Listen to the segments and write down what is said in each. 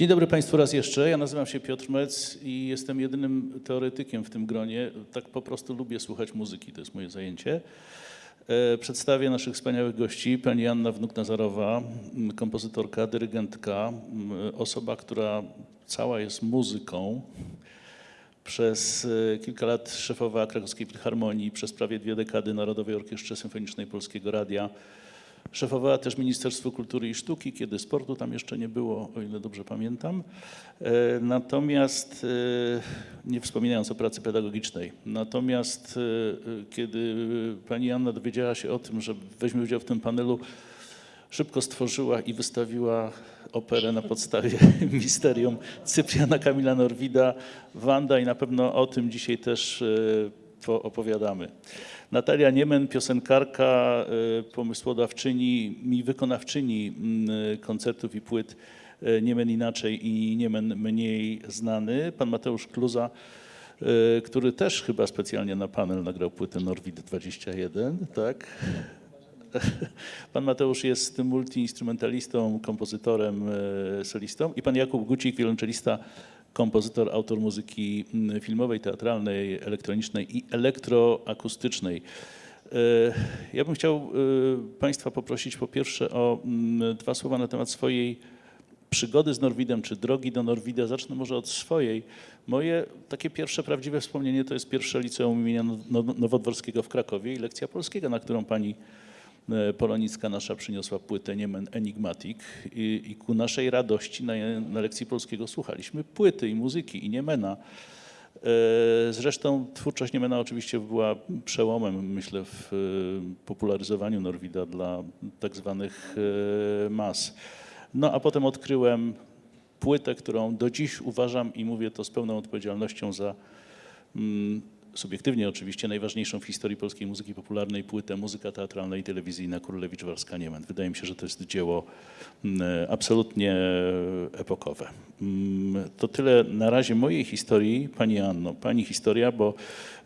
Dzień dobry Państwu raz jeszcze. Ja nazywam się Piotr Mec i jestem jedynym teoretykiem w tym gronie. Tak po prostu lubię słuchać muzyki, to jest moje zajęcie. E, Przedstawię naszych wspaniałych gości. Pani Anna Wnuk-Nazarowa, kompozytorka, dyrygentka, osoba, która cała jest muzyką. Przez e, kilka lat szefowała Krakowskiej Filharmonii, przez prawie dwie dekady Narodowej Orkiestrze Symfonicznej Polskiego Radia. Szefowała też Ministerstwu Kultury i Sztuki, kiedy sportu tam jeszcze nie było, o ile dobrze pamiętam. E, Natomiast, e, nie wspominając o pracy pedagogicznej, natomiast e, kiedy pani Anna dowiedziała się o tym, że weźmie udział w tym panelu, szybko stworzyła i wystawiła operę na podstawie misterium Cypriana Kamila Norwida, Wanda i na pewno o tym dzisiaj też opowiadamy. Natalia Niemen, piosenkarka, e, pomysłodawczyni i wykonawczyni m, koncertów i płyt e, Niemen inaczej i Niemen mniej znany. Pan Mateusz Kluza, który też chyba specjalnie na panel nagrał płytę Norwid 21, tak? Pan Mateusz jest multiinstrumentalistą, kompozytorem, solistą i pan Jakub Gucik, wiolonczelista, kompozytor, autor muzyki mm, filmowej, teatralnej, elektronicznej i elektroakustycznej. E, Ja bym chciał e, Państwa poprosić po pierwsze o mm, dwa słowa na temat swojej przygody z Norwidem, czy drogi do Norwida. Zacznę może od swojej. Moje takie pierwsze prawdziwe wspomnienie to jest pierwsze liceum imienia No- Nowodworskiego w Krakowie i lekcja polskiego, na którą pani Polonicka nasza przyniosła płytę Niemen Enigmatic i, i ku naszej radości na, na lekcji polskiego słuchaliśmy płyty i muzyki i Niemena. E, Zresztą twórczość Niemena oczywiście była przełomem, myślę, w e, popularyzowaniu Norwida dla tak zwanych e, mas. No a potem odkryłem płytę, którą do dziś uważam i mówię to z pełną odpowiedzialnością za mm, subiektywnie oczywiście najważniejszą w historii polskiej muzyki popularnej płytę Muzyka teatralna i telewizyjna Królewicz Warska Niemen. Wydaje mi się, że to jest dzieło mm, absolutnie epokowe. Mm, To tyle na razie mojej historii, Pani Anno. Pani historia, bo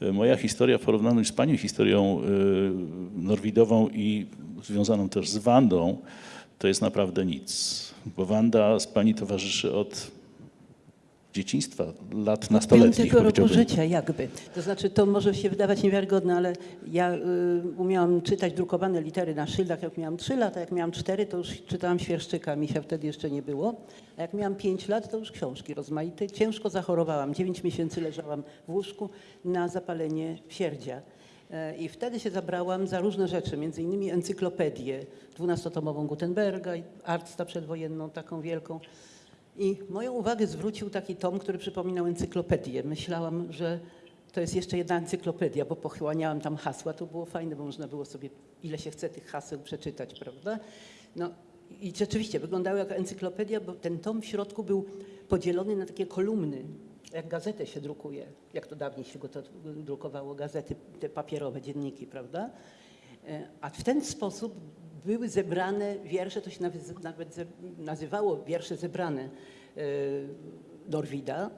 e, moja historia w porównaniu z Pani historią e, norwidową i związaną też z Wandą, to jest naprawdę nic. Bo Wanda z Pani towarzyszy od dzieciństwa, lat nastoletnich Piątego roku życia jakby. To znaczy to może się wydawać niewiarygodne, ale ja y, umiałam czytać drukowane litery na szyldach jak miałam 3 lata, jak miałam 4 to już czytałam świerszczyka, mi się wtedy jeszcze nie było. A jak miałam 5 lat to już książki rozmaite. Ciężko zachorowałam, 9 miesięcy leżałam w łóżku na zapalenie sierdzia. E, I wtedy się zabrałam za różne rzeczy, między innymi encyklopedię dwunastotomową Gutenberga, i Artsta przedwojenną, taką wielką. I moją uwagę zwrócił taki tom, który przypominał encyklopedię. Myślałam, że to jest jeszcze jedna encyklopedia, bo pochłaniałam tam hasła. To było fajne, bo można było sobie ile się chce tych haseł przeczytać, prawda? No i rzeczywiście wyglądało jak encyklopedia, bo ten tom w środku był podzielony na takie kolumny, jak gazetę się drukuje, jak to dawniej się go to drukowało, gazety, te papierowe dzienniki, prawda? E, A w ten sposób były zebrane wiersze, to się nawet, nazywało wiersze zebrane e, Norwida.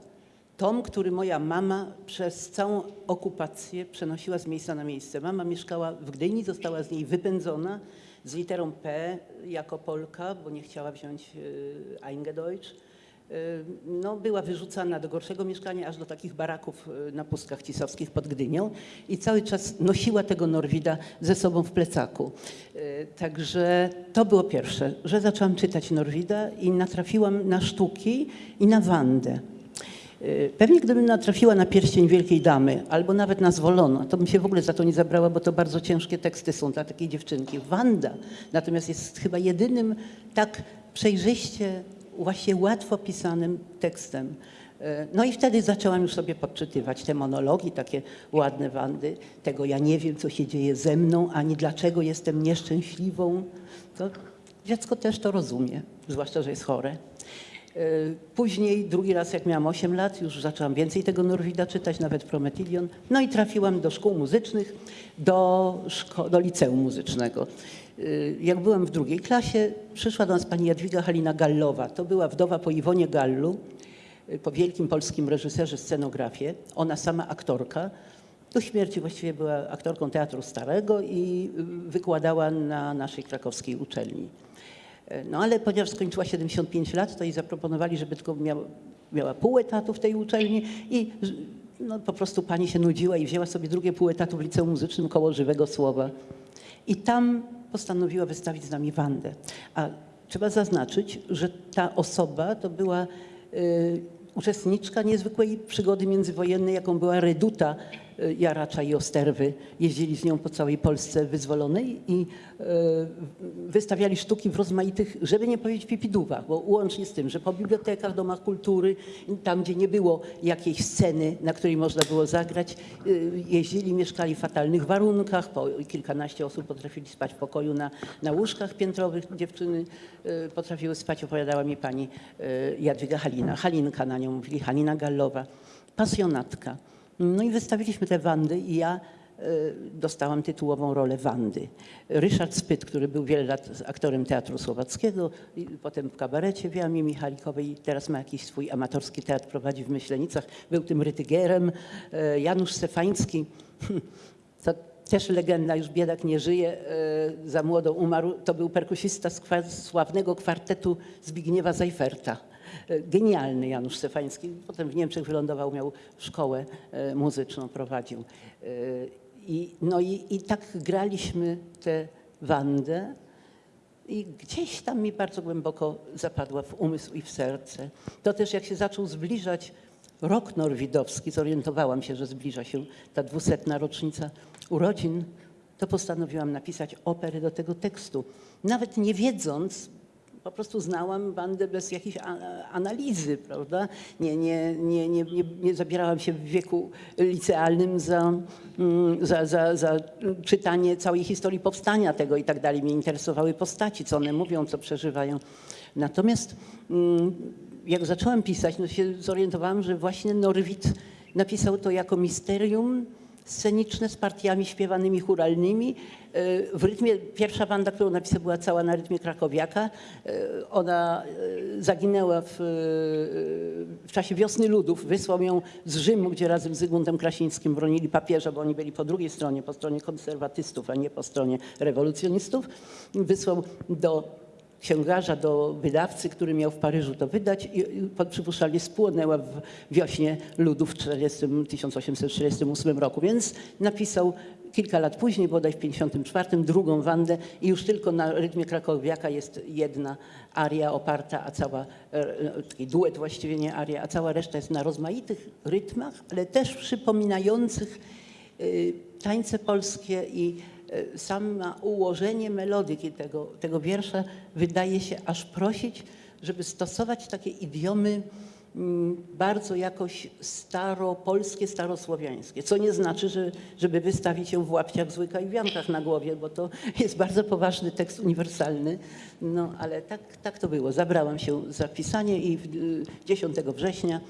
Tom, który moja mama przez całą okupację przenosiła z miejsca na miejsce. Mama mieszkała w Gdyni, została z niej wypędzona z literą P jako Polka, bo nie chciała wziąć e, Eingedeutsch. E, No, była wyrzucana do gorszego mieszkania, aż do takich baraków e, na pustkach cisowskich pod Gdynią i cały czas nosiła tego Norwida ze sobą w plecaku. E, Także to było pierwsze, że zaczęłam czytać Norwida i natrafiłam na sztuki i na Wandę. Pewnie gdybym natrafiła na pierścień Wielkiej Damy albo nawet na Zwolono, to bym się w ogóle za to nie zabrała, bo to bardzo ciężkie teksty są dla takiej dziewczynki. Wanda natomiast jest chyba jedynym tak przejrzyście, właśnie łatwo pisanym tekstem. E, No i wtedy zaczęłam już sobie podczytywać te monologi, takie ładne Wandy. Tego ja nie wiem, co się dzieje ze mną, ani dlaczego jestem nieszczęśliwą. To dziecko też to rozumie, zwłaszcza, że jest chore. E, Później, drugi raz, jak miałam 8 lat, już zaczęłam więcej tego Norwida czytać, nawet Prometylion. No i trafiłam do szkół muzycznych, do, szko- do liceum muzycznego. E, Jak byłam w drugiej klasie, przyszła do nas pani Jadwiga Halina Gallowa. To była wdowa po Iwonie Gallu, e, po wielkim polskim reżyserze scenografie. Ona sama aktorka. Do śmierci właściwie była aktorką Teatru Starego i y, wykładała na naszej krakowskiej uczelni. E, No ale ponieważ skończyła 75 lat, to jej zaproponowali, żeby tylko miała, miała pół etatu w tej uczelni i no, po prostu pani się nudziła i wzięła sobie drugie pół etatu w liceum muzycznym koło żywego słowa. I tam postanowiła wystawić z nami Wandę. A trzeba zaznaczyć, że ta osoba to była y, uczestniczka niezwykłej przygody międzywojennej, jaką była Reduta Jaracza i Osterwy. Jeździli z nią po całej Polsce wyzwolonej i y, wystawiali sztuki w rozmaitych, żeby nie powiedzieć pipidówach, bo łącznie z tym, że po bibliotekach, domach kultury, tam gdzie nie było jakiejś sceny, na której można było zagrać, y, jeździli, mieszkali w fatalnych warunkach, po kilkanaście osób potrafili spać w pokoju na, na łóżkach piętrowych, dziewczyny y, potrafiły spać, opowiadała mi pani y, Jadwiga Halina, Halinka na nią mówili, Halina Gallowa, pasjonatka. No i wystawiliśmy te Wandy i ja y, dostałam tytułową rolę Wandy. Ryszard Spyt, który był wiele lat aktorem Teatru Słowackiego, potem w kabarecie w Jamie Michalikowej, teraz ma jakiś swój amatorski teatr, prowadzi w Myślenicach, był tym Rytygerem. Y, Janusz Stefański, to też legenda, już biedak nie żyje, y, za młodo umarł, to był perkusista sławnego kwartetu Zbigniewa Zajferta. Genialny Janusz Stefański. Potem w Niemczech wylądował, miał szkołę y, muzyczną, prowadził. Y, I, no i, i tak graliśmy tę Wandę i gdzieś tam mi bardzo głęboko zapadła w umysł i w serce. To też jak się zaczął zbliżać rok norwidowski, zorientowałam się, że zbliża się ta dwusetna rocznica urodzin, to postanowiłam napisać operę do tego tekstu. Nawet nie wiedząc, po prostu znałam bandę bez jakiejś analizy, prawda? Nie, nie, nie, nie, nie, nie zabierałam się w wieku licealnym za, mm, za, za, za czytanie całej historii powstania tego i tak dalej. Mnie interesowały postaci, co one mówią, co przeżywają. Natomiast mm, jak zaczęłam pisać, no się zorientowałam, że właśnie Norwid napisał to jako misterium sceniczne z partiami śpiewanymi churalnymi. E, W rytmie, pierwsza wanda, którą napisał, była cała na rytmie krakowiaka. E, Ona e, zaginęła w, w czasie wiosny ludów. Wysłał ją z Rzymu, gdzie razem z Zygmuntem Krasińskim bronili papieża, bo oni byli po drugiej stronie, po stronie konserwatystów, a nie po stronie rewolucjonistów. Wysłał do księgarza do wydawcy, który miał w Paryżu to wydać i przypuszczalnie spłonęła w wiośnie ludów w 40, 1848 roku. Więc napisał kilka lat później, bodaj w 54, drugą Wandę i już tylko na rytmie krakowiaka jest jedna aria oparta, a cała, e, taki duet właściwie nie aria, a cała reszta jest na rozmaitych rytmach, ale też przypominających y, tańce polskie i samo ułożenie melodyki tego, tego wiersza wydaje się aż prosić, żeby stosować takie idiomy mm, bardzo jakoś staropolskie, starosłowiańskie, co nie znaczy, że, żeby wystawić ją w łapciach, w łykach i wiankach na głowie, bo to jest bardzo poważny tekst uniwersalny, no ale tak, tak to było. Zabrałam się za pisanie i w- y, 10 września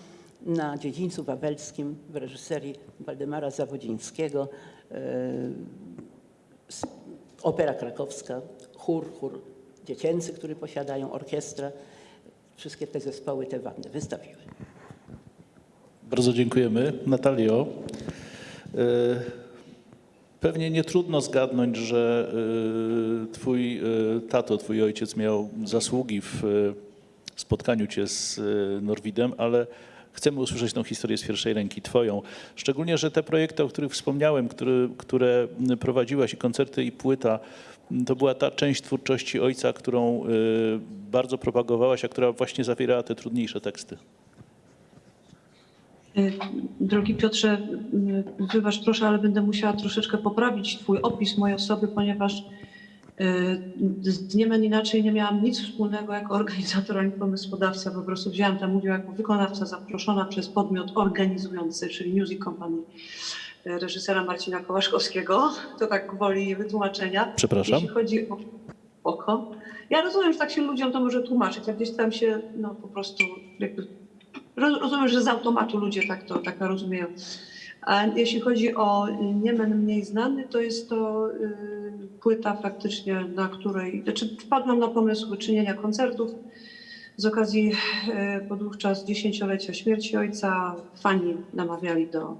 na dziedzińcu wawelskim w reżyserii Waldemara Zawodzińskiego. Opera krakowska, chór, chór dziecięcy, który posiadają, orkiestra. Wszystkie te zespoły te wandy wystawiły. Bardzo dziękujemy. Natalio, e, pewnie nie trudno zgadnąć, że e, twój e, tato, twój ojciec miał zasługi w spotkaniu cię z Norwidem, ale chcemy usłyszeć tą historię z pierwszej ręki, twoją. Szczególnie, że te projekty, o których wspomniałem, które, które prowadziłaś i koncerty i płyta, to była ta część twórczości ojca, którą e, bardzo propagowałaś, a która właśnie zawierała te trudniejsze teksty. Y, Drogi Piotrze, y, wybacz proszę, ale będę musiała troszeczkę poprawić Twój opis mojej osoby, ponieważ y, z dniem inaczej nie miałam nic wspólnego jako organizator ani pomysłodawca. Po prostu wzięłam tam udział jako wykonawca zaproszona przez podmiot organizujący, czyli Music Company y, reżysera Marcina Kołaszkowskiego. To tak gwoli wytłumaczenia. Przepraszam. Jeśli chodzi o oko. Ja rozumiem, że tak się ludziom to może tłumaczyć, a gdzieś tam się no, po prostu jakby Roz- Rozumiem, że z automatu ludzie tak to tak rozumieją. Jeśli chodzi o Niemen mniej znany, to jest to y, płyta faktycznie, na której, znaczy wpadłam na pomysł wyczynienia koncertów z okazji y, podówczas dziesięciolecia śmierci ojca. Fani namawiali do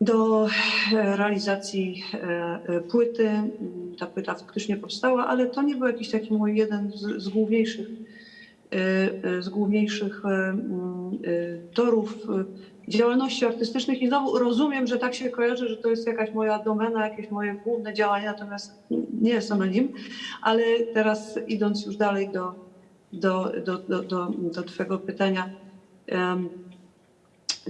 do e, realizacji płyty. Ta płyta faktycznie powstała, ale to nie był jakiś taki mój jeden z, z z główniejszych torów działalności artystycznych. I znowu rozumiem, że tak się kojarzy, że to jest jakaś moja domena, jakieś moje główne działania, natomiast nie jest ono nim. Ale teraz idąc już dalej do, do, do, do, do, do Twojego pytania. em,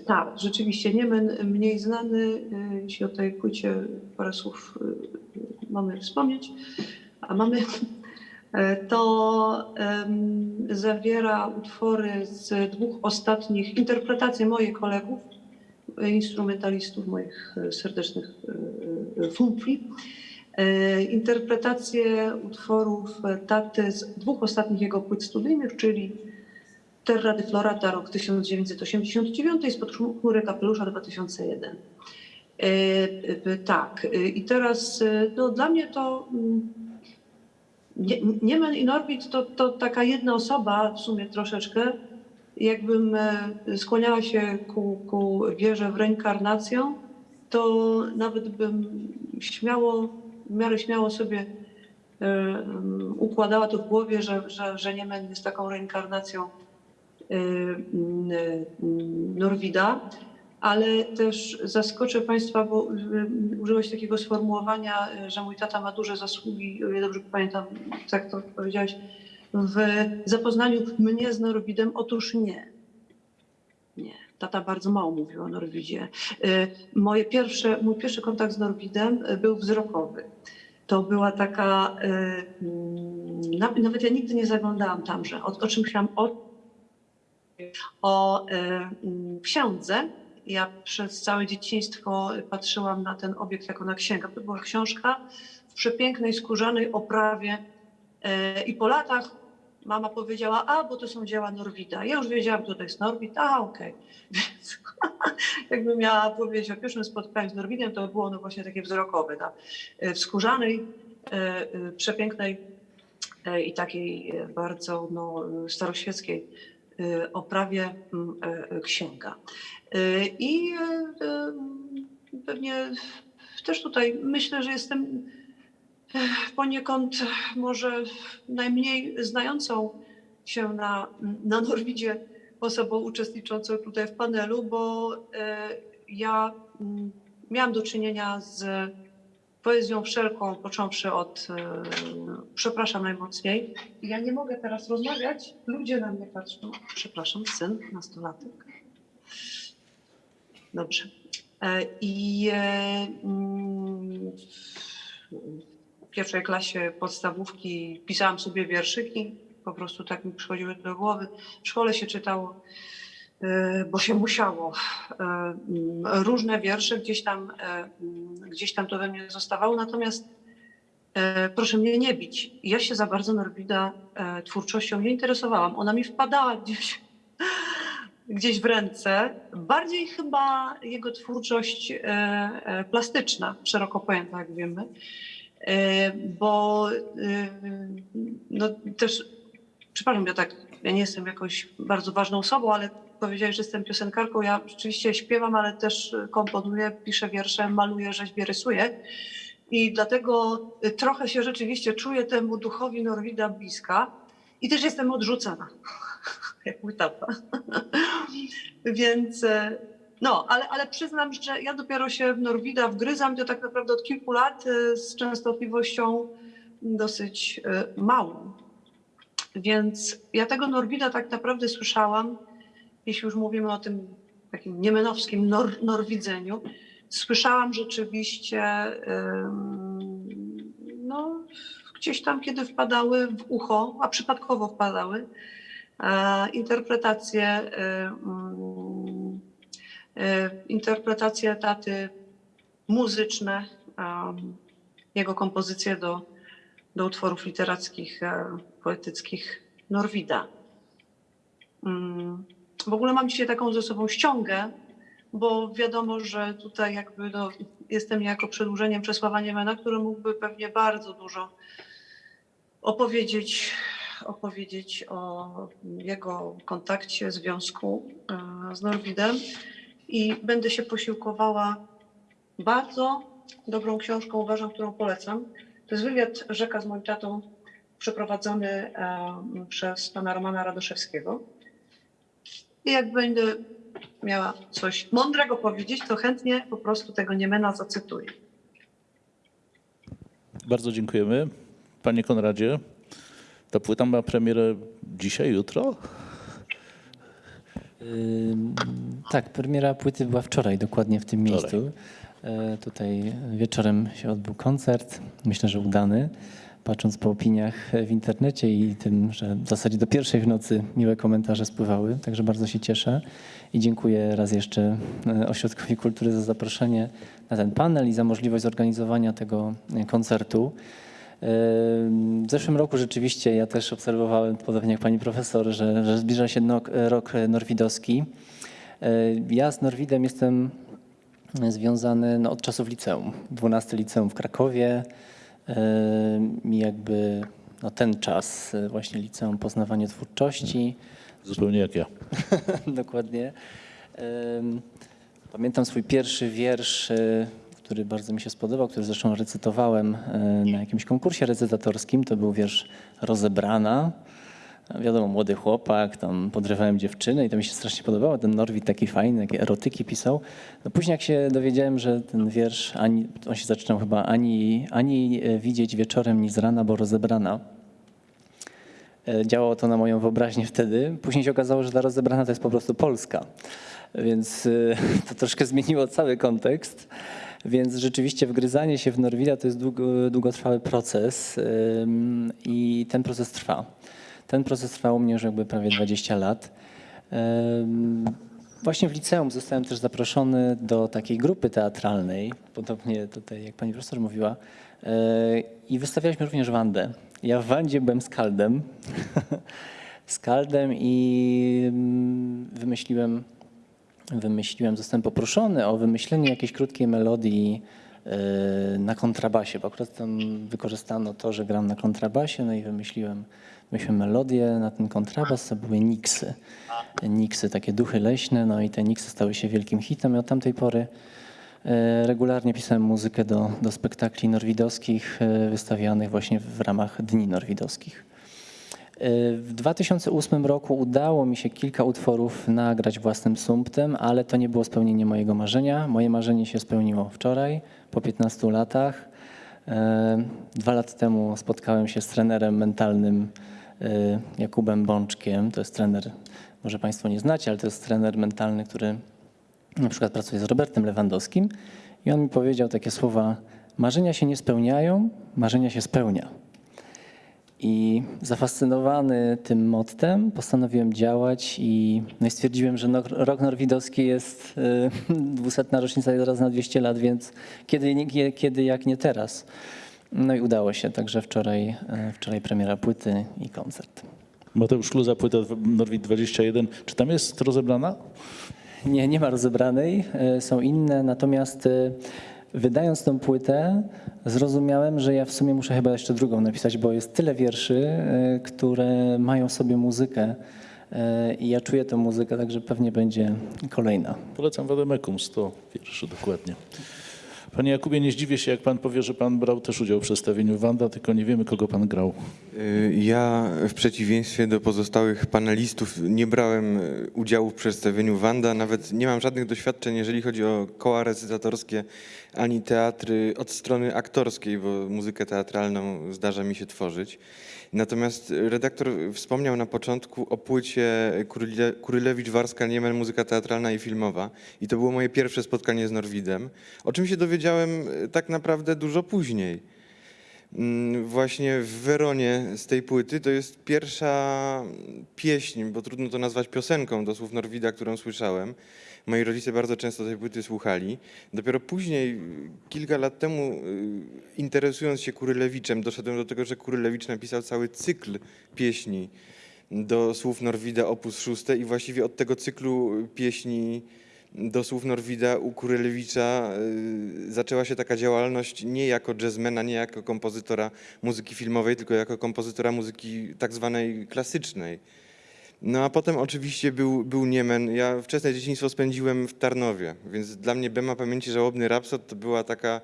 tak, rzeczywiście Niemen mniej znany, y, jeśli o tej płycie parę słów y, mamy wspomnieć, a mamy, to em, zawiera utwory z dwóch ostatnich, interpretacje moich kolegów, e, instrumentalistów, moich e, serdecznych e, e, fumpli, e, interpretacje utworów taty z dwóch ostatnich jego płyt studyjnych, czyli Terra de Florata rok 1989 i Spod chmury kapelusza 2001. E, e, tak, e, i teraz e, no, dla mnie to mm, Niemen i Norbit to, to taka jedna osoba w sumie troszeczkę. Jakbym e, skłaniała się ku, ku wierze w reinkarnację, to nawet bym śmiało, w miarę śmiało sobie e, układała to w głowie, że, że, że Niemen jest taką reinkarnacją e, Norwida, ale też zaskoczę Państwa, bo y, użyłeś takiego sformułowania, y, że mój tata ma duże zasługi, ile dobrze pamiętam, tak to powiedziałeś, w zapoznaniu mnie z Norwidem. Otóż nie. Nie. Tata bardzo mało mówił o Norwidzie. Y, Moje pierwsze, mój pierwszy kontakt z Norwidem y, był wzrokowy. To była taka, y, mm, na- nawet ja nigdy nie zaglądałam tamże, o, o czym chciałam, o o e, mm. Ja przez całe dzieciństwo patrzyłam na ten obiekt jako na księgę. To była książka w przepięknej skórzanej oprawie e, i po latach mama powiedziała, a bo to są dzieła Norwida. Ja już wiedziałam, kto to jest Norwid, a okej. Więc jakbym miała powiedzieć o pierwszym spotkaniu z Norwidem, to było ono właśnie takie wzrokowe. tak? E, W skórzanej, e, przepięknej i takiej bardzo no, staroświeckiej oprawie mm, księga. Y, I e, pewnie też tutaj myślę, że jestem e, poniekąd może najmniej znającą się na, na Norwidzie osobą uczestniczącą tutaj w panelu, bo e, ja mm, miałam do czynienia z poezją wszelką, począwszy od, e, przepraszam najmocniej, ja nie mogę teraz rozmawiać, ludzie na mnie patrzą. Przepraszam, syn, nastolatek. Dobrze. E, I e, mm, w pierwszej klasie podstawówki pisałam sobie wierszyki, po prostu tak mi przychodziły do głowy. W szkole się czytało, bo się musiało. E, Różne wiersze gdzieś tam, e, gdzieś tam to we mnie zostawało, natomiast E, proszę mnie nie bić. Ja się za bardzo Norwida twórczością nie interesowałam. Ona mi wpadała gdzieś, gdzieś w ręce. Bardziej chyba jego twórczość plastyczna, szeroko pojęta, jak wiemy. Bo no, też, przepraszam, ja tak, ja nie jestem jakąś bardzo ważną osobą, ale powiedziałeś, że jestem piosenkarką. Ja rzeczywiście śpiewam, ale też komponuję, piszę wiersze, maluję, rzeźbię, rysuję. I dlatego y, trochę się rzeczywiście czuję temu duchowi Norwida bliska i też jestem odrzucana, jak mój tata. Więc e, no, ale, ale przyznam, że ja dopiero się w Norwida wgryzam, to tak naprawdę od kilku lat e, z częstotliwością dosyć e, małą. Więc ja tego Norwida tak naprawdę słyszałam, jeśli już mówimy o tym takim niemenowskim nor, norwidzeniu, słyszałam rzeczywiście no, gdzieś tam, kiedy wpadały w ucho, a przypadkowo wpadały, e, interpretacje, e, interpretacje taty muzyczne, jego kompozycje do, do utworów literackich, e, poetyckich Norwida. Mm, W ogóle mam dzisiaj taką ze sobą ściągę, bo wiadomo, że tutaj jakby no, jestem jako przedłużeniem Czesława Niemena, który mógłby pewnie bardzo dużo opowiedzieć, opowiedzieć o jego kontakcie, związku e, z Norwidem i będę się posiłkowała bardzo dobrą książką, uważam, którą polecam. To jest wywiad Rzeka z moim tatą przeprowadzony em, przez pana Romana Radoszewskiego. I jak będę miała coś mądrego powiedzieć, to chętnie po prostu tego Niemena zacytuję. Bardzo dziękujemy. Panie Konradzie, ta płyta ma premierę dzisiaj, jutro? Ym, Tak, premiera płyty była wczoraj, dokładnie w tym Wczoraj. miejscu. E, Tutaj wieczorem się odbył koncert, myślę, że udany. Patrząc po opiniach w internecie i tym, że w zasadzie do pierwszej w nocy miłe komentarze spływały, także bardzo się cieszę i dziękuję raz jeszcze e, Ośrodkowi Kultury za zaproszenie na ten panel i za możliwość zorganizowania tego e, koncertu. W zeszłym roku rzeczywiście ja też obserwowałem, podobnie jak pani profesor, że, że zbliża się rok norwidowski. Ja z Norwidem jestem związany no, od czasów liceum. 12 liceum w Krakowie i jakby no, ten czas e, właśnie liceum poznawanie twórczości. Zupełnie jak ja. Dokładnie. Pamiętam swój pierwszy wiersz, e, który bardzo mi się spodobał, który zresztą recytowałem e, na jakimś konkursie recytatorskim. To był wiersz Rozebrana. Wiadomo, młody chłopak, tam podrywałem dziewczynę i to mi się strasznie podobało. Ten Norwid taki fajny, jakie erotyki pisał. No później jak się dowiedziałem, że ten wiersz, ani, on się zaczynał chyba ani, ani e, widzieć wieczorem, ni z rana, bo rozebrana. E, Działało to na moją wyobraźnię wtedy. Później się okazało, że ta rozebrana to jest po prostu Polska. Więc e, to troszkę zmieniło cały kontekst. Więc rzeczywiście wgryzanie się w Norwida to jest długo, długotrwały proces i ten proces trwa. Ten proces trwał u mnie już jakby prawie 20 lat. Właśnie w liceum zostałem też zaproszony do takiej grupy teatralnej, podobnie tutaj jak pani profesor mówiła, yy, i wystawialiśmy również Wandę. Ja w Wandzie byłem skaldem, skaldem i mm, wymyśliłem, wymyśliłem, zostałem poproszony o wymyślenie jakiejś krótkiej melodii yy, na kontrabasie, bo akurat tam wykorzystano to, że gram na kontrabasie, no i wymyśliłem, wymyśliłem melodię na ten kontrabas, to były niksy. Niksy, takie duchy leśne, no i te niksy stały się wielkim hitem i od tamtej pory e, regularnie pisałem muzykę do, do spektakli norwidowskich e, wystawianych właśnie w ramach Dni Norwidowskich. E, W 2008 roku udało mi się kilka utworów nagrać własnym sumptem, ale to nie było spełnienie mojego marzenia. Moje marzenie się spełniło wczoraj, po 15 latach. Dwa lata temu spotkałem się z trenerem mentalnym Jakubem Bączkiem. To jest trener, może Państwo nie znacie, ale to jest trener mentalny, który na przykład pracuje z Robertem Lewandowskim. I on mi powiedział takie słowa: Marzenia się nie spełniają, marzenia się spełnia. I zafascynowany tym mottem postanowiłem działać i, no i stwierdziłem, że no, rok norwidowski jest y, 200 rocznica jest zaraz na 200 lat, więc kiedy, kiedy jak nie teraz. No i udało się, także wczoraj, y, wczoraj premiera płyty i koncert. Mateusz Kluza, płyta Norwid 21. Czy tam jest rozebrana? Nie, nie ma rozebranej, e, są inne, natomiast e, wydając tą płytę zrozumiałem, że ja w sumie muszę chyba jeszcze drugą napisać, bo jest tyle wierszy, e, które mają sobie muzykę e, i ja czuję tę muzykę, także pewnie będzie kolejna. Polecam Wademekum, 100 wierszy dokładnie. Panie Jakubie, nie zdziwię się, jak pan powie, że pan brał też udział w przedstawieniu Wanda, tylko nie wiemy, kogo pan grał. Y, Ja w przeciwieństwie do pozostałych panelistów nie brałem y, udziału w przedstawieniu Wanda, nawet nie mam żadnych doświadczeń, jeżeli chodzi o koła recytatorskie, ani teatry od strony aktorskiej, bo muzykę teatralną zdarza mi się tworzyć. Natomiast redaktor wspomniał na początku o płycie Kuryle- Kurylewicz-Warska-Niemen, muzyka teatralna i filmowa. I to było moje pierwsze spotkanie z Norwidem, o czym się dowiedziałem y, tak naprawdę dużo później. Mm, Właśnie w Weronie z tej płyty to jest pierwsza pieśń, bo trudno to nazwać piosenką do słów Norwida, którą słyszałem. Moi rodzice bardzo często tej płyty słuchali. Dopiero później, kilka lat temu, y, interesując się Kurylewiczem, doszedłem do tego, że Kurylewicz napisał cały cykl pieśni do słów Norwida opus 6 i właściwie od tego cyklu pieśni do słów Norwida u Kurylewicza y, zaczęła się taka działalność nie jako jazzmena, nie jako kompozytora muzyki filmowej, tylko jako kompozytora muzyki tak zwanej klasycznej. No a potem oczywiście był, był Niemen. Ja wczesne dzieciństwo spędziłem w Tarnowie, więc dla mnie Bema Pamięci Żałobny Rapsod to była taka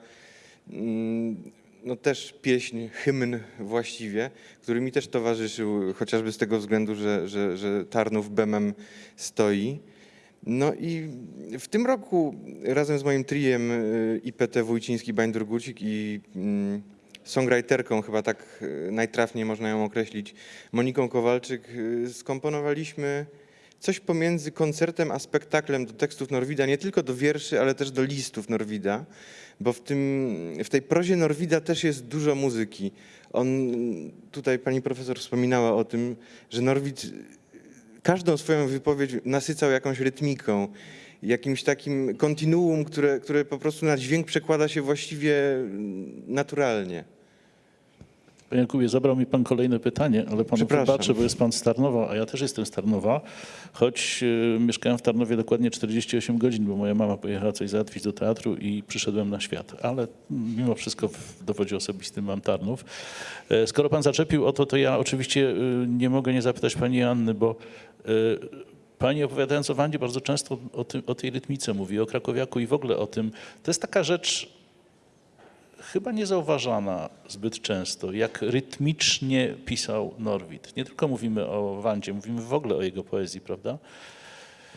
mm, no też pieśń, hymn właściwie, który mi też towarzyszył, chociażby z tego względu, że, że, że Tarnów Bemem stoi. No i w tym roku razem z moim triem y, IPT Wójciński, Bańdur Gucik i mm, songwriterką, chyba tak y, najtrafniej można ją określić, Moniką Kowalczyk, y, skomponowaliśmy coś pomiędzy koncertem a spektaklem do tekstów Norwida, nie tylko do wierszy, ale też do listów Norwida, bo w, tym, w tej prozie Norwida też jest dużo muzyki. On, tutaj pani profesor wspominała o tym, że Norwid każdą swoją wypowiedź nasycał jakąś rytmiką, jakimś takim kontinuum, które, które po prostu na dźwięk przekłada się właściwie naturalnie. Panie Jakubie, zabrał mi pan kolejne pytanie, ale Przepraszam. wybaczę, bo jest pan z Tarnowa, a ja też jestem z Tarnowa, choć y, mieszkałem w Tarnowie dokładnie 48 godzin, bo moja mama pojechała coś załatwić do teatru i przyszedłem na świat. Ale mimo wszystko w dowodzie osobistym mam Tarnów. E, Skoro pan zaczepił o to, to ja oczywiście y, nie mogę nie zapytać pani Anny, bo Pani opowiadając o Wandzie bardzo często o, tym, o tej rytmice mówi, o Krakowiaku i w ogóle o tym. To jest taka rzecz, chyba niezauważana zbyt często, jak rytmicznie pisał Norwid. Nie tylko mówimy o Wandzie, mówimy w ogóle o jego poezji, prawda?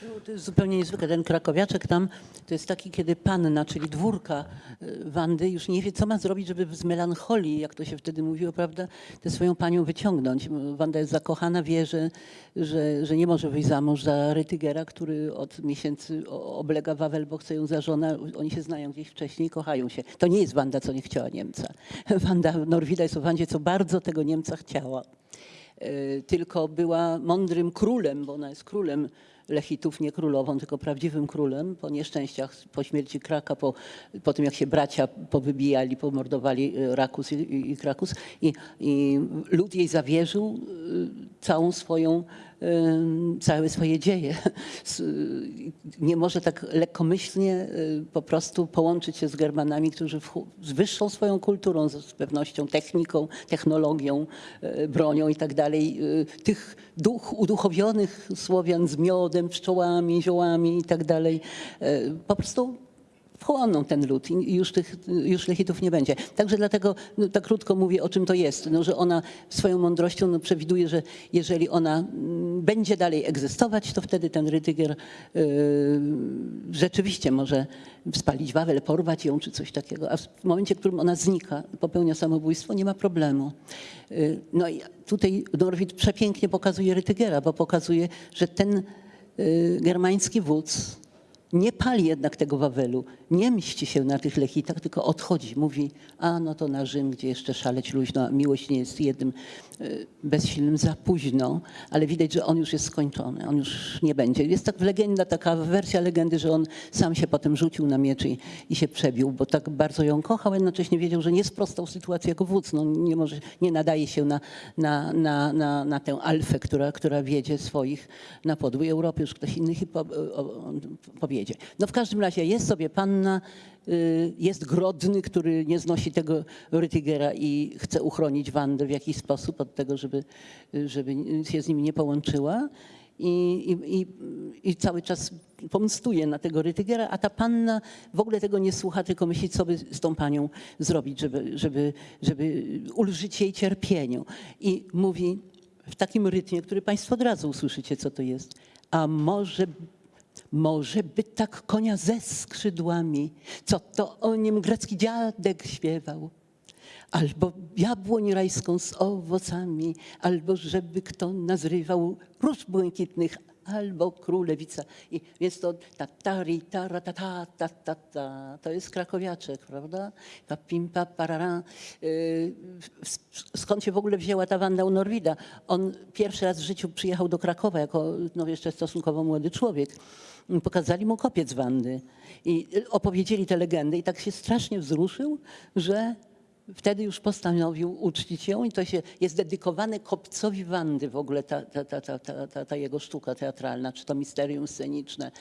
No, To jest zupełnie niezwykle. Ten krakowiaczek tam to jest taki, kiedy panna, czyli dwórka y, Wandy już nie wie, co ma zrobić, żeby z melancholii, jak to się wtedy mówiło, prawda, tę swoją panią wyciągnąć. Wanda jest zakochana, wie, że, że, że nie może wyjść za mąż za Rytygera, który od miesięcy oblega Wawel, bo chce ją za żonę. Oni się znają gdzieś wcześniej, kochają się. To nie jest Wanda, co nie chciała Niemca. Wanda Norwida jest o Wandzie, co bardzo tego Niemca chciała. Y, tylko była mądrym królem, bo ona jest królem Lechitów, nie królową, tylko prawdziwym królem. Po nieszczęściach, po śmierci Kraka, po, po tym jak się bracia powybijali, pomordowali y, Rakus i, i, i Krakus i, i lud jej zawierzył y, całą swoją, całe swoje dzieje. Y, Nie może tak lekkomyślnie y, po prostu połączyć się z Germanami, którzy z wyższą swoją kulturą, z pewnością techniką, technologią, y, bronią i tak dalej, y, tych duch, uduchowionych Słowian z miodem, pszczołami, ziołami i tak dalej, y, po prostu wchłoną ten lud i już tych już lechitów nie będzie. Także dlatego no, tak krótko mówię, o czym to jest, no, że ona swoją mądrością no, przewiduje, że jeżeli ona mm, będzie dalej egzystować, to wtedy ten Rytygier yy, rzeczywiście może spalić Wawel, porwać ją czy coś takiego, a w momencie, w którym ona znika, popełnia samobójstwo, nie ma problemu. Yy, no i tutaj Norwid przepięknie pokazuje Rytygera, bo pokazuje, że ten yy, germański wódz nie pali jednak tego Wawelu, nie mści się na tych lechitach, tylko odchodzi. Mówi, a no to na Rzym, gdzie jeszcze szaleć luźno, a miłość nie jest jednym y, bezsilnym za późno, ale widać, że on już jest skończony, on już nie będzie. Jest tak legenda, taka wersja legendy, że on sam się potem rzucił na miecz i, i się przebił, bo tak bardzo ją kochał, jednocześnie wiedział, że nie sprostał sytuacji jako wódz. No, nie, może, nie nadaje się na, na, na, na, na tę alfę, która, która wiedzie swoich na podłej Europy, już ktoś inny po, powiedzie. No w każdym razie jest sobie panna, y, jest Grodny, który nie znosi tego Rytygera i chce uchronić Wandę w jakiś sposób od tego, żeby, żeby się z nim nie połączyła. I, i, i, I cały czas pomstuje na tego Rytygera, a ta panna w ogóle tego nie słucha, tylko myśli, co by z tą panią zrobić, żeby, żeby, żeby ulżyć jej cierpieniu. I mówi w takim rytmie, który Państwo od razu usłyszycie, co to jest. A może może by tak konia ze skrzydłami, co to o nim grecki dziadek śpiewał. Albo jabłoń rajską z owocami, albo żeby kto nazrywał róż błękitnych, albo królewica. I więc to ta tari, tara, ta, ta, ta, ta, ta. To jest krakowiaczek, prawda? Pa, pim, pa, parara. Yy, Skąd się w ogóle wzięła ta Wanda u Norwida? On pierwszy raz w życiu przyjechał do Krakowa jako no, jeszcze stosunkowo młody człowiek. Pokazali mu kopiec Wandy i opowiedzieli tę legendę i tak się strasznie wzruszył, że wtedy już postanowił uczcić ją i to się jest dedykowane kopcowi Wandy w ogóle ta, ta, ta, ta, jego sztuka teatralna, czy to misterium sceniczne.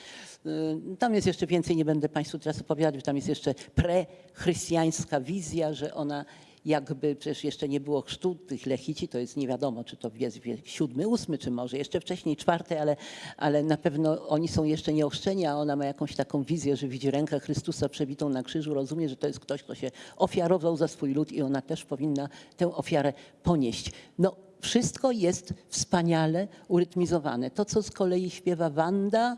Y, Tam jest jeszcze więcej, nie będę Państwu teraz opowiadać, tam jest jeszcze prechrystiańska wizja, że ona jakby przecież jeszcze nie było chrztu tych lechici, to jest nie wiadomo, czy to jest wiek siódmy, ósmy, czy może jeszcze wcześniej czwarty, ale, ale na pewno oni są jeszcze nieochrzczeni, a ona ma jakąś taką wizję, że widzi rękę Chrystusa przebitą na krzyżu, rozumie, że to jest ktoś, kto się ofiarował za swój lud i ona też powinna tę ofiarę ponieść. No, wszystko jest wspaniale urytmizowane. To, co z kolei śpiewa Wanda,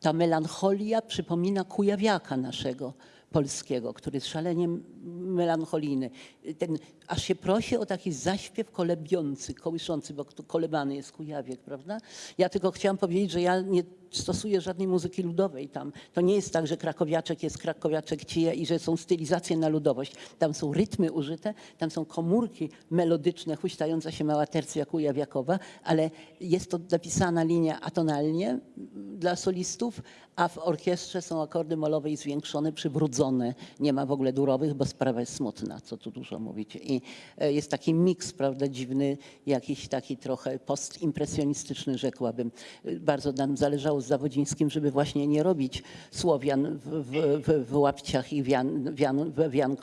ta melancholia przypomina Kujawiaka naszego polskiego, który szalenie melancholijny. Ten, aż się prosi o taki zaśpiew kolebiący, kołyszący, bo kolebany jest Kujawiek, prawda? Ja tylko chciałam powiedzieć, że ja nie stosuję żadnej muzyki ludowej tam. To nie jest tak, że krakowiaczek jest krakowiaczek cija i że są stylizacje na ludowość. Tam są rytmy użyte, tam są komórki melodyczne, huśtająca się mała tercja kujawiakowa, ale jest to napisana linia atonalnie dla solistów, a w orkiestrze są akordy molowe i zwiększone, przybrudzone. Nie ma w ogóle durowych, bo sprawa jest smutna, co tu dużo mówić. I e, jest taki miks, prawda, dziwny, jakiś taki trochę postimpresjonistyczny, rzekłabym. E, Bardzo nam zależało z Zawodzińskim, żeby właśnie nie robić Słowian w, w, w, łapciach i wian, wian,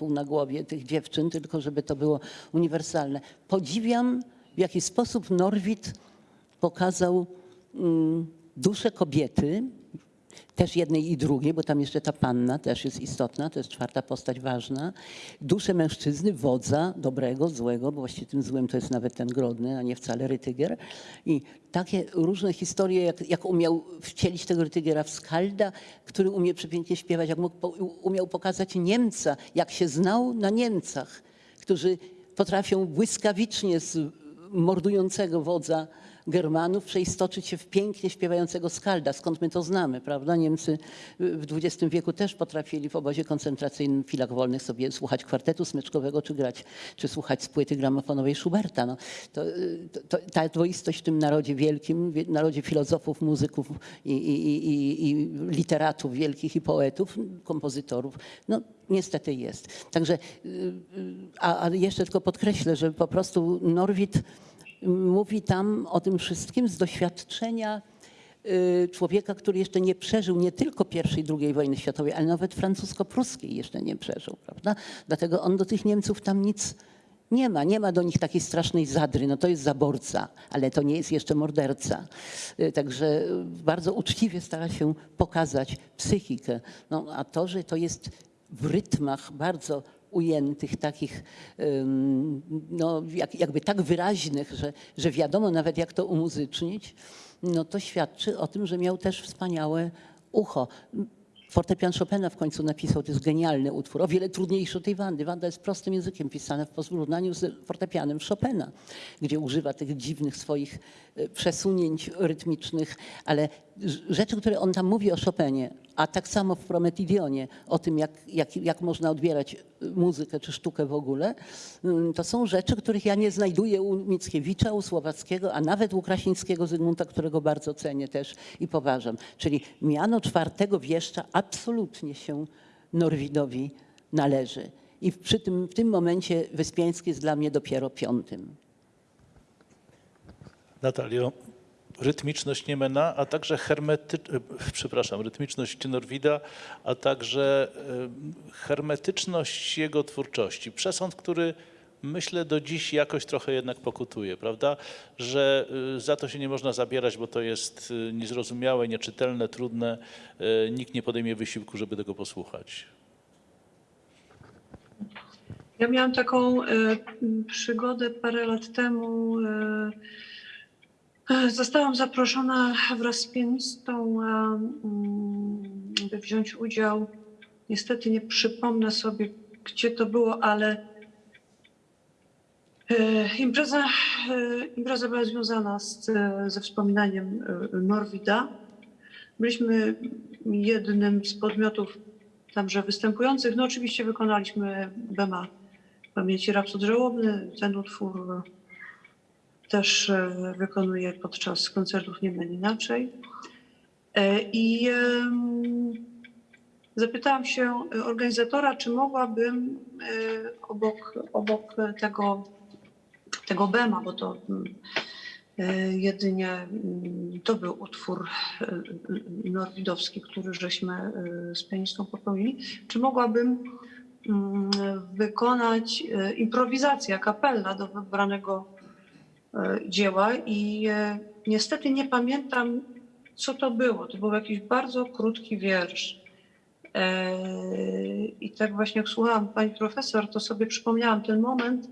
na głowie tych dziewczyn, tylko żeby to było uniwersalne. Podziwiam, w jaki sposób Norwid pokazał mm, duszę kobiety, też jednej i drugiej, bo tam jeszcze ta panna też jest istotna, to jest czwarta postać ważna. Duszę mężczyzny, wodza, dobrego, złego, bo właściwie tym złym to jest nawet ten Grodny, a nie wcale Rytygier. I takie różne historie, jak, jak umiał wcielić tego Rytygiera w Skalda, który umie przepięknie śpiewać, jak mógł, umiał pokazać Niemca, jak się znał na Niemcach, którzy potrafią błyskawicznie z mordującego wodza Germanów przeistoczyć się w pięknie śpiewającego skalda. Skąd my to znamy, prawda? Niemcy w XX wieku też potrafili w obozie koncentracyjnym w chwilach wolnych sobie słuchać kwartetu smyczkowego, czy grać, czy słuchać z płyty gramofonowej Schuberta. No, to, to, ta dwoistość w tym narodzie wielkim, wie- narodzie filozofów, muzyków i, i, i, i, i literatów wielkich i poetów, kompozytorów, no niestety jest. Także, y, y, a, a jeszcze tylko podkreślę, że po prostu Norwid mówi tam o tym wszystkim z doświadczenia y, człowieka, który jeszcze nie przeżył nie tylko I i II wojny światowej, ale nawet francusko-pruskiej jeszcze nie przeżył, prawda? Dlatego on do tych Niemców tam nic nie ma. Nie ma do nich takiej strasznej zadry. No to jest zaborca, ale to nie jest jeszcze morderca. Y, Także bardzo uczciwie stara się pokazać psychikę. No, a to, że to jest w rytmach bardzo ujętych, takich no, jak, jakby tak wyraźnych, że, że wiadomo nawet jak to umuzycznić, no to świadczy o tym, że miał też wspaniałe ucho. Fortepian Chopina w końcu napisał, to jest genialny utwór, o wiele trudniejszy od tej Wandy. Wanda jest prostym językiem pisana w porównaniu z fortepianem Chopina, gdzie używa tych dziwnych swoich e, przesunięć rytmicznych, ale rzeczy, które on tam mówi o Chopinie, a tak samo w Prometidionie, o tym, jak, jak, jak można odbierać muzykę czy sztukę w ogóle, mm, to są rzeczy, których ja nie znajduję u Mickiewicza, u Słowackiego, a nawet u Krasińskiego Zygmunta, którego bardzo cenię też i poważam. Czyli miano czwartego wieszcza absolutnie się Norwidowi należy. I przy tym, w tym momencie Wyspiański jest dla mnie dopiero piątym. Natalio, rytmiczność Niemena, a także hermety, e, przepraszam, rytmiczność Norwida, a także e, hermetyczność jego twórczości. Przesąd, który myślę do dziś jakoś trochę jednak pokutuje, prawda? Że e, za to się nie można zabierać, bo to jest niezrozumiałe, nieczytelne, trudne. Nikt nie podejmie wysiłku, żeby tego posłuchać. Ja miałam taką przygodę parę lat temu. E, e, Zostałam zaproszona wraz z pianistą, a, mm, by wziąć udział. Niestety nie przypomnę sobie, gdzie to było, ale e, impreza, e, impreza była związana z, e, ze wspominaniem e, Norwida. Byliśmy jednym z podmiotów tamże występujących. No oczywiście wykonaliśmy Bema pamięci Rapsod Żałobny. Ten utwór też e, wykonuję podczas koncertów Nie Meń Inaczej. E, I zapytałam się organizatora, czy mogłabym e, obok, obok tego, tego Bema, bo to mm, jedynie mm, to był utwór norwidowski, który żeśmy z pianistą popełnili, czy mogłabym mm, wykonać improwizację kapella do wybranego dzieła i e, niestety nie pamiętam, co to było. To był jakiś bardzo krótki wiersz. E, I tak właśnie jak słuchałam pani profesor, to sobie przypomniałam ten moment,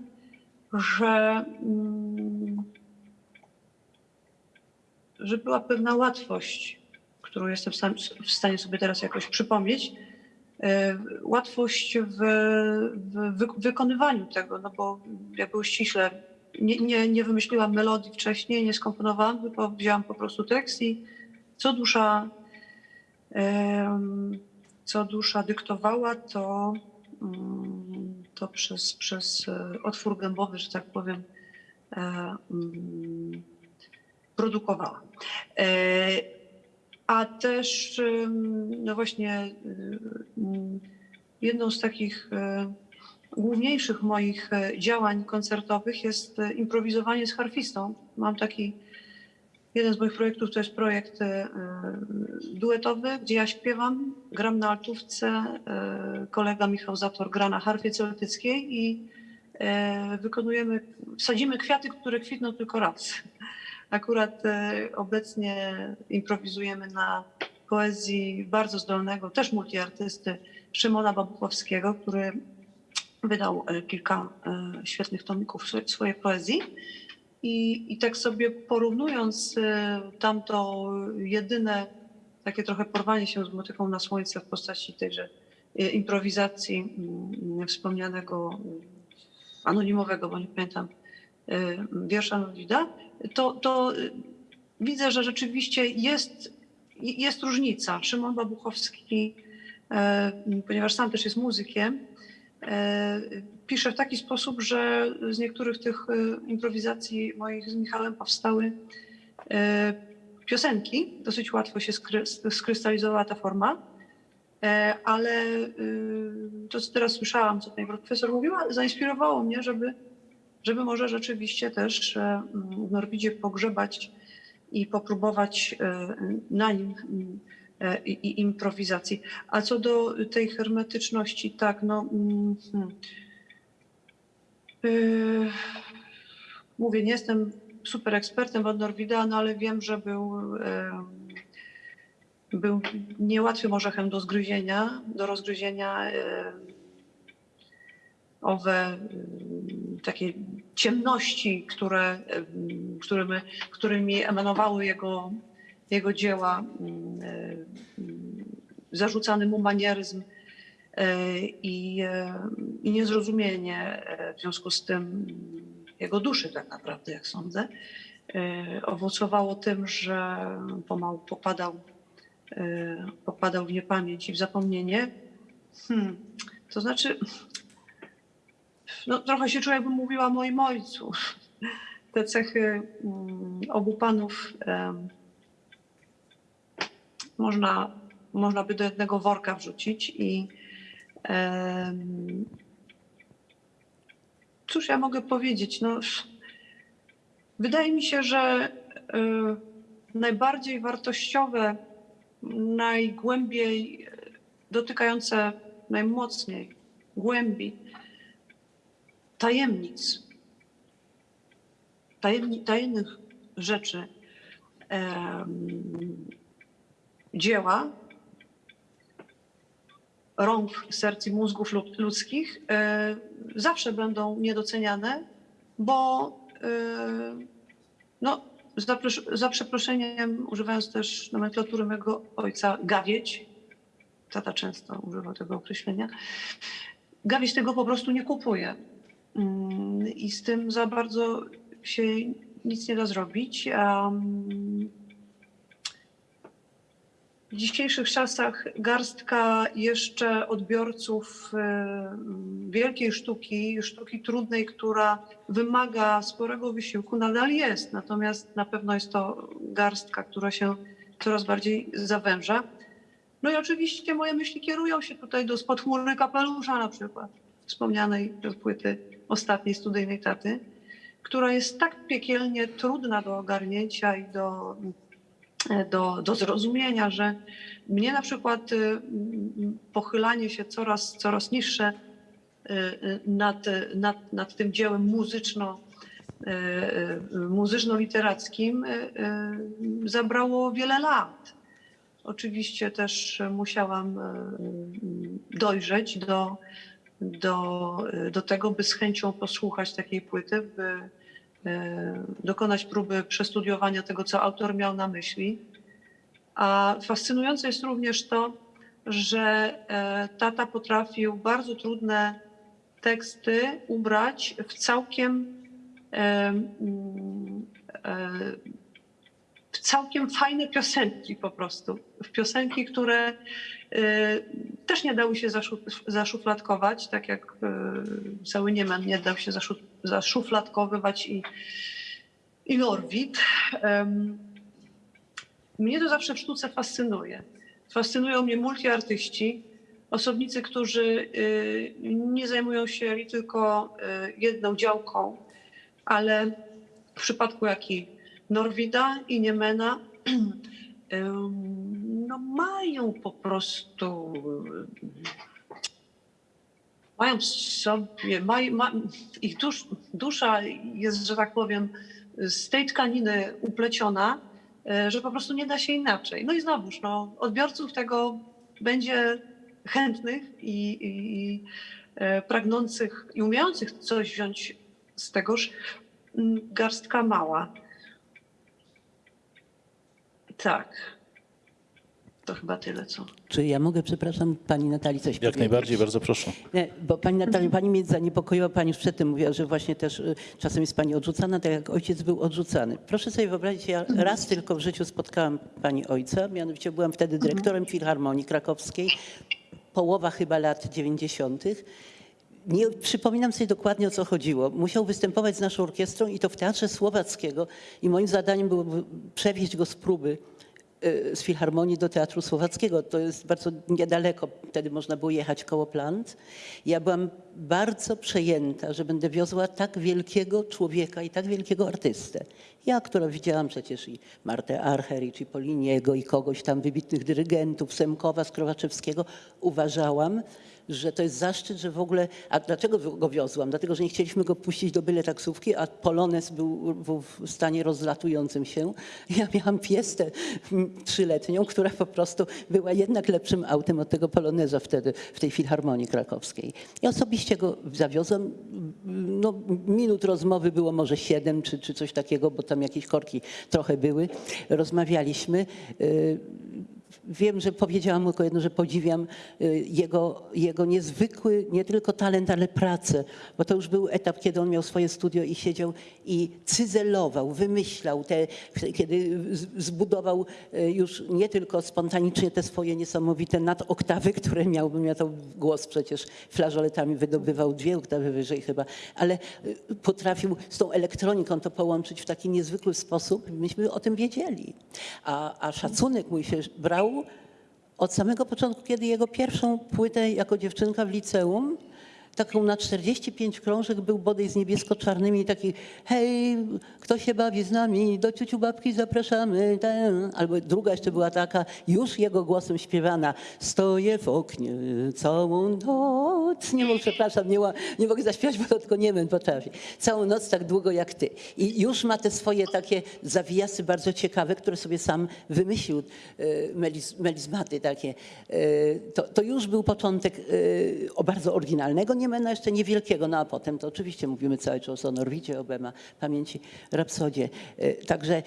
że, mm, że była pewna łatwość, którą jestem w stanie sobie teraz jakoś przypomnieć. E, Łatwość w, w wy- wykonywaniu tego, no bo jakby uściśle nie, nie, nie wymyśliłam melodii wcześniej, nie skomponowałam, tylko wzięłam po prostu tekst i co dusza, co dusza dyktowała, to, mm, to przez, przez e, otwór gębowy, że tak powiem, e, mm, produkowała. E, A też, no właśnie, y, mm, jedną z takich główniejszych moich e, działań koncertowych jest e, improwizowanie z harfistą. Mam taki, jeden z moich projektów to jest projekt e, duetowy, gdzie ja śpiewam, gram na altówce, kolega Michał Zator gra na harfie celtyckiej i wykonujemy, sadzimy kwiaty, które kwitną tylko raz. Akurat obecnie improwizujemy na poezji bardzo zdolnego, też multiartysty Szymona Babuchowskiego, który wydał e, kilka e, świetnych tomików swo- swojej poezji. I, I tak sobie porównując e, tamto jedyne takie trochę porwanie się z motyką na słońce w postaci tejże improwizacji mm, wspomnianego anonimowego, bo nie pamiętam, wiersza Nowida, to, to widzę, że rzeczywiście jest, jest różnica. Szymon Babuchowski, ponieważ sam też jest muzykiem, e, pisze w taki sposób, że z niektórych tych e, improwizacji moich z Michałem powstały e, piosenki. Dosyć łatwo się skry- skrystalizowała ta forma. Ale e, to, co teraz słyszałam, co pani profesor mówiła, zainspirowało mnie, żeby, żeby może rzeczywiście też w Norwidzie pogrzebać i popróbować na nim mm, i, i improwizacji. A co do tej hermetyczności, tak, no. mm. Yy, Mówię, nie jestem super ekspertem od Norwida, no ale wiem, że był, em, był niełatwym orzechem do zgryzienia, do rozgryzienia. Owe em, takie ciemności, które, którymi, którymi emanowały jego, jego dzieła, mm, e, zarzucany mu manieryzm e, i, e, i niezrozumienie w związku z tym jego duszy tak naprawdę, jak sądzę, owocowało tym, że pomału popadał, popadał w niepamięć i w zapomnienie. Hmm. To znaczy, no, trochę się czuję, jakbym mówiła moim ojcu. Te cechy mm, obu panów można, można by do jednego worka wrzucić i cóż ja mogę powiedzieć? No, wydaje mi się, że y, najbardziej wartościowe, najgłębiej dotykające najmocniej głębi tajemnic, tajemni, tajemnych rzeczy dzieła rąk, serc i mózgów lud- ludzkich e, zawsze będą niedoceniane, bo e, no, za, za przeproszeniem, używając też nomenklatury mego ojca, gawieć, tata często używał tego określenia, gawieć tego po prostu nie kupuje. Mm, I z tym za bardzo się nic nie da zrobić. mm, w dzisiejszych czasach garstka jeszcze odbiorców e, wielkiej sztuki, sztuki trudnej, która wymaga sporego wysiłku, nadal jest. Natomiast na pewno jest to garstka, która się coraz bardziej zawęża. No i oczywiście moje myśli kierują się tutaj do spod kapelusza na przykład, wspomnianej płyty ostatniej studyjnej taty, która jest tak piekielnie trudna do ogarnięcia i do do, do zrozumienia, że mnie na przykład y, pochylanie się coraz, coraz niższe y, nad, nad, nad tym dziełem muzyczno, y, y, muzyczno-literackim y, y, zabrało wiele lat. Oczywiście też musiałam y, dojrzeć do, do, do tego, by z chęcią posłuchać takiej płyty, by y, dokonać próby przestudiowania tego, co autor miał na myśli. A fascynujące jest również to, że e, tata potrafił bardzo trudne teksty ubrać w całkiem e, e, całkiem fajne piosenki po prostu. Piosenki, które e, też nie dały się zaszu- zaszufladkować, tak jak e, cały Niemen nie dał się zaszu- zaszufladkowywać i, i Norwid. Mnie to zawsze w sztuce fascynuje. Fascynują mnie multiartyści, osobnicy, którzy y, nie zajmują się tylko y, jedną działką, ale w przypadku jak i Norwida i Niemena no mają po prostu mają w sobie, maj, ma, ich dusz, dusza jest, że tak powiem, z tej tkaniny upleciona, e, że po prostu nie da się inaczej. No i znowuż, no, odbiorców tego będzie chętnych i, i, i e, pragnących i umiejących coś wziąć z tegoż mm, garstka mała. Tak. To chyba tyle, co. Czy ja mogę, przepraszam, pani Natalii coś Jak powiedzieć? najbardziej, bardzo proszę. Nie, bo pani Natalia, pani mnie zaniepokoiła, pani już przedtem mówiła, że właśnie też y, czasem jest pani odrzucana, tak jak ojciec był odrzucany. Proszę sobie wyobrazić, ja raz tylko w życiu spotkałam pani ojca, mianowicie byłam wtedy dyrektorem Filharmonii Krakowskiej, połowa chyba lat 90. Nie przypominam sobie dokładnie o co chodziło. Musiał występować z naszą orkiestrą i to w Teatrze Słowackiego i moim zadaniem było przewieźć go z próby y, z Filharmonii do Teatru Słowackiego. To jest bardzo niedaleko, wtedy można było jechać koło Plant. Ja byłam bardzo przejęta, że będę wiozła tak wielkiego człowieka i tak wielkiego artystę. Ja, która widziałam przecież i Martę Archer, i Cipolliniego, i kogoś tam, wybitnych dyrygentów, Semkowa, Skrowaczewskiego, uważałam, że to jest zaszczyt, że w ogóle. A dlaczego go wiozłam? Dlatego, że nie chcieliśmy go puścić do byle taksówki, a Polones był w, stanie rozlatującym się. Ja miałam fiestę mm, trzyletnią, która po prostu była jednak lepszym autem od tego Poloneza wtedy w tej filharmonii krakowskiej. I osobiście go zawiozłam. No, minut rozmowy było może siedem czy, czy coś takiego, bo tam jakieś korki trochę były. Rozmawialiśmy. Wiem, że powiedziałam tylko jedno, że podziwiam y, jego, jego niezwykły nie tylko talent, ale pracę, bo to już był etap, kiedy on miał swoje studio i siedział i cyzelował, wymyślał, te, kiedy zbudował y, już nie tylko spontanicznie te swoje niesamowite nadoktawy, które miał, bym ja to głos przecież flażoletami wydobywał dwie oktawy wyżej chyba, ale y, potrafił z tą elektroniką to połączyć w taki niezwykły sposób. Myśmy o tym wiedzieli. A, a szacunek mój się brał od samego początku, kiedy jego pierwszą płytę jako dziewczynka w liceum, taką na 45 krążek był bodaj z niebiesko-czarnymi, taki hej, kto się bawi z nami, do ciuciu babki zapraszamy. Ten. Albo druga jeszcze była taka, już jego głosem śpiewana, stoję w oknie całą noc. Nie mogę, przepraszam, nie, nie mogę zaśpiewać, bo to tylko Niemen potrafi. Całą noc tak długo jak ty. I już ma te swoje takie zawijasy bardzo ciekawe, które sobie sam wymyślił, meliz, melizmaty takie. E, To, to już był początek e, bardzo oryginalnego Niemena, jeszcze niewielkiego, no a potem to oczywiście mówimy cały czas o Norwidzie, o Bema, Pamięci Rapsodzie. E, Także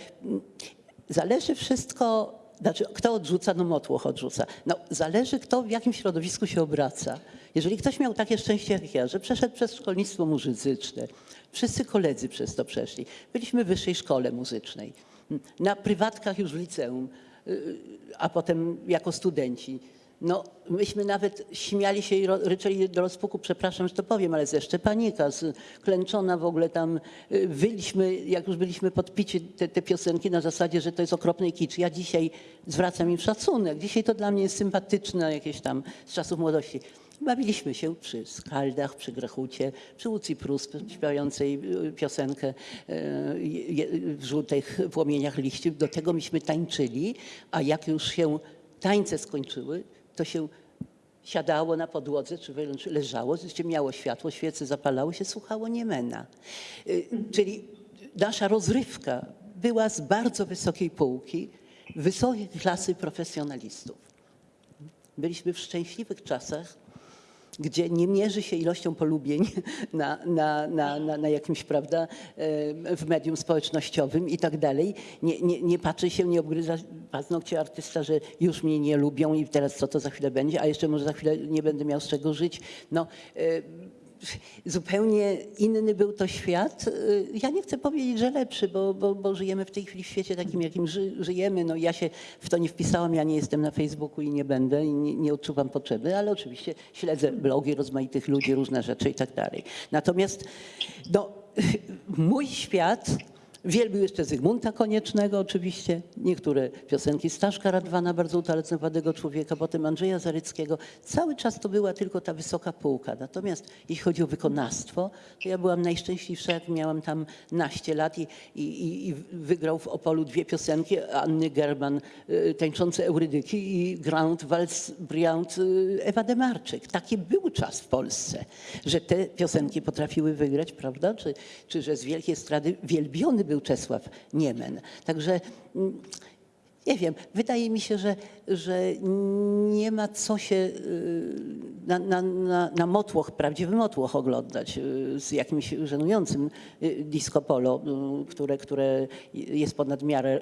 zależy wszystko, znaczy kto odrzuca, no motłoch odrzuca. No, zależy kto w jakim środowisku się obraca. Jeżeli ktoś miał takie szczęście jak ja, że przeszedł przez szkolnictwo muzyczne, wszyscy koledzy przez to przeszli. Byliśmy w wyższej szkole muzycznej, na prywatkach już w liceum, y, a potem jako studenci. No, myśmy nawet śmiali się i ryczeli do rozpuku, przepraszam, że to powiem, ale ze Szczepanika, Klęczona w ogóle tam y, wyliśmy, jak już byliśmy podpici te, te piosenki na zasadzie, że to jest okropny kicz. Ja dzisiaj zwracam im szacunek. Dzisiaj to dla mnie jest sympatyczne jakieś tam z czasów młodości. Bawiliśmy się przy skaldach, przy Grechucie, przy Łucji Prus śpiewającej y, piosenkę y, w żółtych płomieniach liści. Do tego myśmy tańczyli, a jak już się tańce skończyły, to się siadało na podłodze, czy wręcz leżało, oczywiście miało światło, świece zapalały się, słuchało Niemena. Y, Czyli nasza rozrywka była z bardzo wysokiej półki, wysokiej klasy profesjonalistów. Byliśmy w szczęśliwych czasach, gdzie nie mierzy się ilością polubień na, na, na, na, na jakimś, prawda, em, w medium społecznościowym i tak dalej. Nie, nie, nie patrzy się, nie obgryza paznokcie artysta, że już mnie nie lubią i teraz co to za chwilę będzie, a jeszcze może za chwilę nie będę miał z czego żyć. No, em, zupełnie inny był to świat. Y, Ja nie chcę powiedzieć, że lepszy, bo, bo, bo żyjemy w tej chwili w świecie takim, jakim ży, żyjemy. No, ja się w to nie wpisałam, ja nie jestem na Facebooku i nie będę i nie, nie odczuwam potrzeby, ale oczywiście śledzę blogi rozmaitych ludzi, różne rzeczy i tak dalej. Natomiast no, mój świat Wielbił jeszcze Zygmunta Koniecznego oczywiście, niektóre piosenki Staszka Radwana, bardzo utalentowanego człowieka, potem Andrzeja Zaryckiego. Cały czas to była tylko ta wysoka półka. Natomiast jeśli chodzi o wykonawstwo, to ja byłam najszczęśliwsza, jak miałam tam naście lat i, i, i- wygrał w Opolu dwie piosenki Anny German, y, tańczące Eurydyki i Grand Waltz Briand y, Ewa Demarczyk. Taki był czas w Polsce, że te piosenki potrafiły wygrać, prawda? Czy, czy że z wielkiej estrady wielbiony był Czesław Niemen. Także mm, nie wiem, wydaje mi się, że, że nie ma co się y, na, na, na, na motłoch, prawdziwy motłoch oglądać y, z jakimś żenującym y, disco polo, które, które jest ponad miarę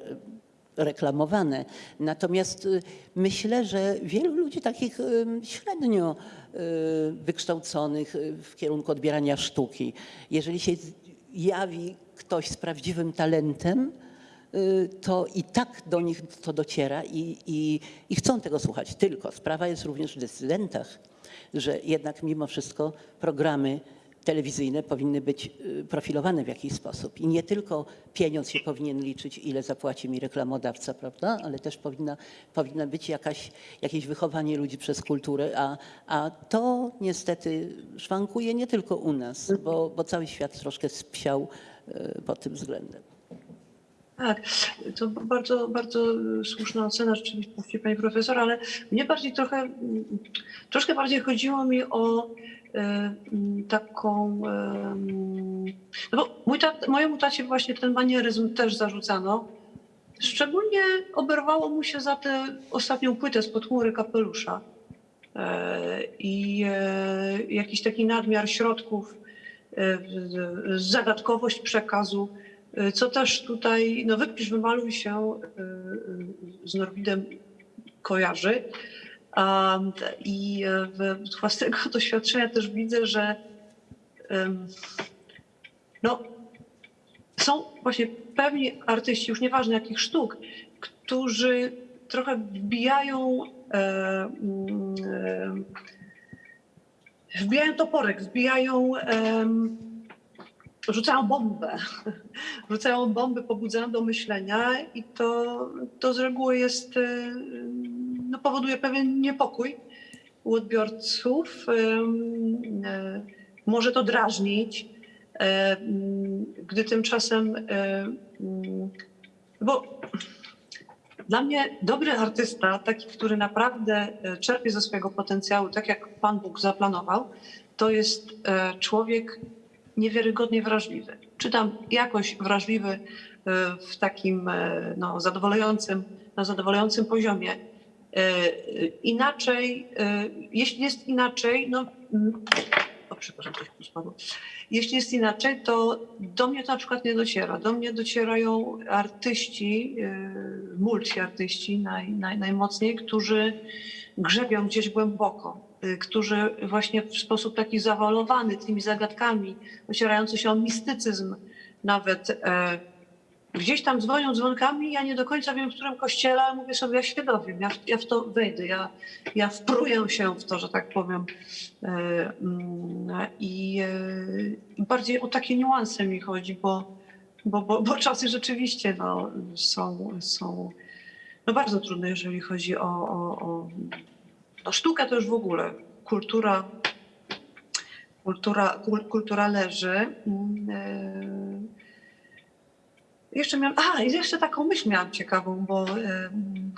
reklamowane. Natomiast myślę, że wielu ludzi takich średnio wykształconych w kierunku odbierania sztuki, jeżeli się jawi ktoś z prawdziwym talentem, y, to i tak do nich to dociera i, i, i chcą tego słuchać. Tylko sprawa jest również w decydentach, że jednak mimo wszystko programy telewizyjne powinny być y, profilowane w jakiś sposób. I nie tylko pieniądz się powinien liczyć, ile zapłaci mi reklamodawca, prawda? ale też powinna, powinna być jakaś, jakieś wychowanie ludzi przez kulturę, a, a to niestety szwankuje nie tylko u nas, bo, bo cały świat troszkę spsiał pod tym względem. Tak, to bardzo, bardzo słuszna ocena rzeczywistości pani profesor, ale mnie bardziej trochę, troszkę bardziej chodziło mi o mm, taką, mm, no bo mój tat, mojemu tacie właśnie ten manieryzm też zarzucano. Szczególnie oberwało mu się za tę ostatnią płytę spod chmury kapelusza i jakiś taki nadmiar środków, zagadkowość przekazu. Y, Co też tutaj, no wypisz, wymaluj się y, y, z Norwidem kojarzy. I z własnego doświadczenia też widzę, że no, są właśnie pewni artyści, już nieważne jakich sztuk, którzy trochę wbijają, e, mm, e, wbijają toporek, wbijają, em, rzucają bombę rzucają bomby, pobudzają do myślenia i to, to z reguły jest, y, no, powoduje pewien niepokój u odbiorców. Y, Może to drażnić, mm, gdy tymczasem, mm, bo dla mnie dobry artysta, taki, który naprawdę y, czerpie ze swojego potencjału, tak jak Pan Bóg zaplanował, to jest y, człowiek niewiarygodnie wrażliwy. Czytam jakoś wrażliwy e, w takim e, no, zadowalającym, na zadowalającym poziomie. E, Inaczej, e, jeśli jest inaczej, no, przepraszam, coś spadło. Jeśli jest inaczej, to do mnie to na przykład nie dociera. Do mnie docierają artyści, e, multiartyści naj, naj, najmocniej, którzy grzebią gdzieś głęboko, y, którzy właśnie w sposób taki zawalowany tymi zagadkami, ocierający się o mistycyzm nawet, e, gdzieś tam dzwonią dzwonkami, ja nie do końca wiem, w którym kościele, ale mówię sobie, ja się dowiem, ja, ja w to wejdę, ja, ja wpruję się w to, że tak powiem. E, mm, I e, bardziej o takie niuanse mi chodzi, bo, bo, bo, bo czasy rzeczywiście no, są, są no, bardzo trudne, jeżeli chodzi o, o, o no, sztukę, to już w ogóle kultura, kultura, kul, kultura leży. E, Jeszcze miałam, a jeszcze taką myśl miałam ciekawą, bo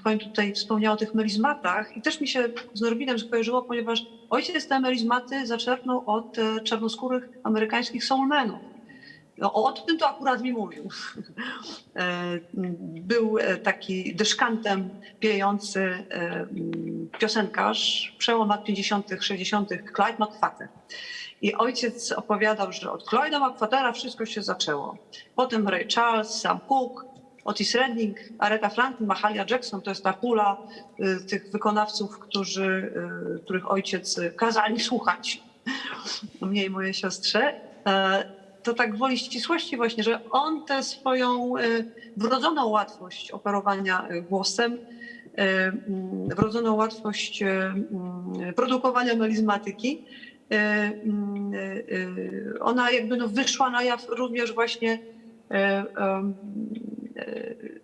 pani tutaj wspomniała o tych melizmatach i też mi się z Norwidem skojarzyło, ponieważ ojciec te melizmaty zaczerpnął od e, czarnoskórych amerykańskich soulmenów. No, o tym to akurat mi mówił. E, Był e, taki dyszkantem piejący piosenkarz, przełom lat 50., 60., Clyde McFadden. I ojciec opowiadał, że od Clyde'a McFaddena wszystko się zaczęło. Potem Ray Charles, Sam Cooke, Otis Redding, Aretha Franklin, Mahalia Jackson to jest ta pula y, tych wykonawców, którzy, y, których ojciec y, kazali słuchać. Mnie i mojej siostrze. E, To tak gwoli ścisłości właśnie, że on tę swoją y, wrodzoną łatwość operowania y, głosem, wrodzoną łatwość produkowania melizmatyki, ona jakby no wyszła na jaw również właśnie y, y,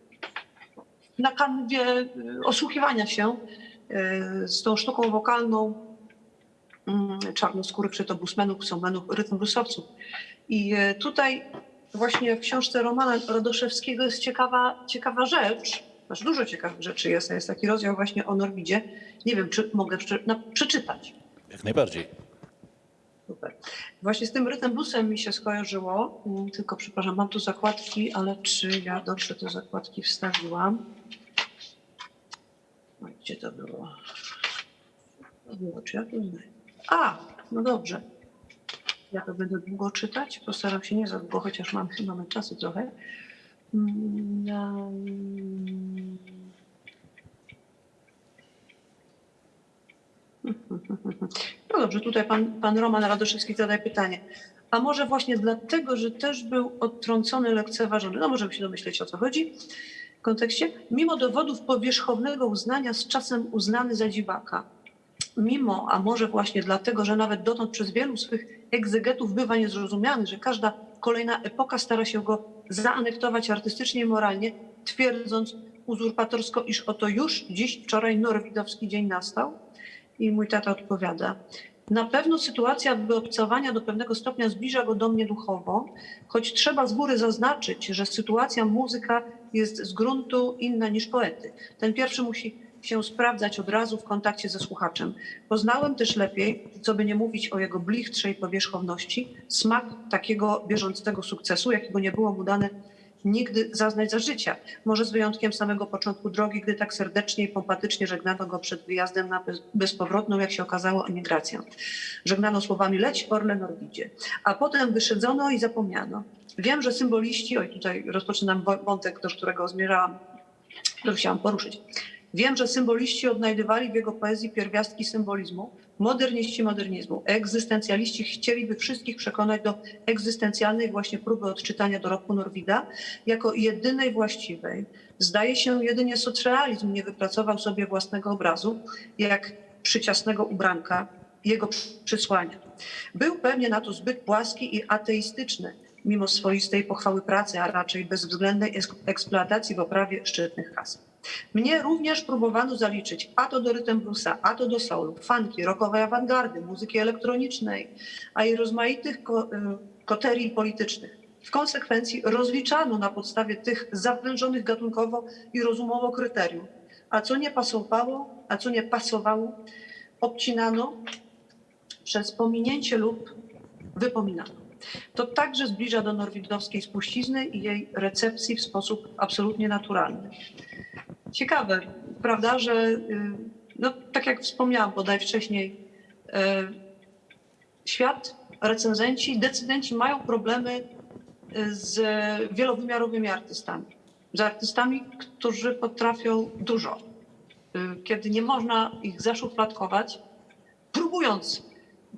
na kanwie y, osłuchiwania się y, z tą sztuką wokalną czarnoskórych, czy to bluesmenów, soulmenów, rytm bluesowców. I tutaj właśnie w książce Romana Radoszewskiego jest ciekawa, ciekawa rzecz, znaczy dużo ciekawych rzeczy jest, jest taki rozdział właśnie o Norwidzie. Nie wiem, czy mogę no, przeczytać. Jak najbardziej. Super. Właśnie z tym rytm bluesem mi się skojarzyło, Mm, tylko przepraszam, mam tu zakładki, ale czy ja dobrze te zakładki wstawiłam? Gdzie to było? To było, czy ja to znajdę? A, no dobrze. Ja to będę długo czytać, postaram się nie za długo, chociaż mam, mamy czasu trochę. Um, No dobrze, tutaj pan, pan Roman Radoszewski zadaje pytanie. A może właśnie dlatego, że też był odtrącony, lekceważony? No możemy się domyśleć o co chodzi w kontekście. Mimo dowodów powierzchownego uznania z czasem uznany za dziwaka. Mimo, a może właśnie dlatego, że nawet dotąd przez wielu swych egzegetów bywa niezrozumiany, że każda kolejna epoka stara się go zaanektować artystycznie i moralnie, twierdząc uzurpatorsko, iż oto już dziś, wczoraj norwidowski dzień nastał. I mój tata odpowiada. Na pewno sytuacja wyobcowania do pewnego stopnia zbliża go do mnie duchowo, choć trzeba z góry zaznaczyć, że sytuacja muzyka jest z gruntu inna niż poety. Ten pierwszy musi się sprawdzać od razu w kontakcie ze słuchaczem. Poznałem też lepiej, co by nie mówić o jego blichtrzej powierzchowności, smak takiego bieżącego sukcesu, jakiego nie było mu dane nigdy zaznać za życia. Może z wyjątkiem samego początku drogi, gdy tak serdecznie i pompatycznie żegnano go przed wyjazdem na bez- bezpowrotną, jak się okazało, emigrację. Żegnano słowami leć Orle Norwidzie. A potem wyszedzono i zapomniano. Wiem, że symboliści, oj tutaj rozpoczynam wątek, do którego zmierzałam, który chciałam poruszyć. Wiem, że symboliści odnajdywali w jego poezji pierwiastki symbolizmu, moderniści modernizmu, egzystencjaliści chcieliby wszystkich przekonać do egzystencjalnej właśnie próby odczytania dorobku Norwida jako jedynej właściwej. Zdaje się, jedynie socrealizm nie wypracował sobie własnego obrazu, jak przyciasnego ubranka jego przysłania. Był pewnie na to zbyt płaski i ateistyczny, mimo swoistej pochwały pracy, a raczej bezwzględnej eks- eksploatacji w oprawie szczytnych kas. Mnie również próbowano zaliczyć a to do rytm bluesa, a to do soulu, funky, rockowej awangardy, muzyki elektronicznej, a i rozmaitych y, koterii politycznych. W konsekwencji rozliczano na podstawie tych zawężonych gatunkowo i rozumowo kryteriów. A co nie pasowało, a co nie pasowało, obcinano przez pominięcie lub wypominano. To także zbliża do norwidowskiej spuścizny i jej recepcji w sposób absolutnie naturalny. Ciekawe, prawda, że y, no, tak jak wspomniałam bodaj wcześniej, y, świat, recenzenci, decydenci mają problemy y, z wielowymiarowymi artystami. Z artystami, którzy potrafią dużo. Kiedy nie można ich zaszufladkować, próbując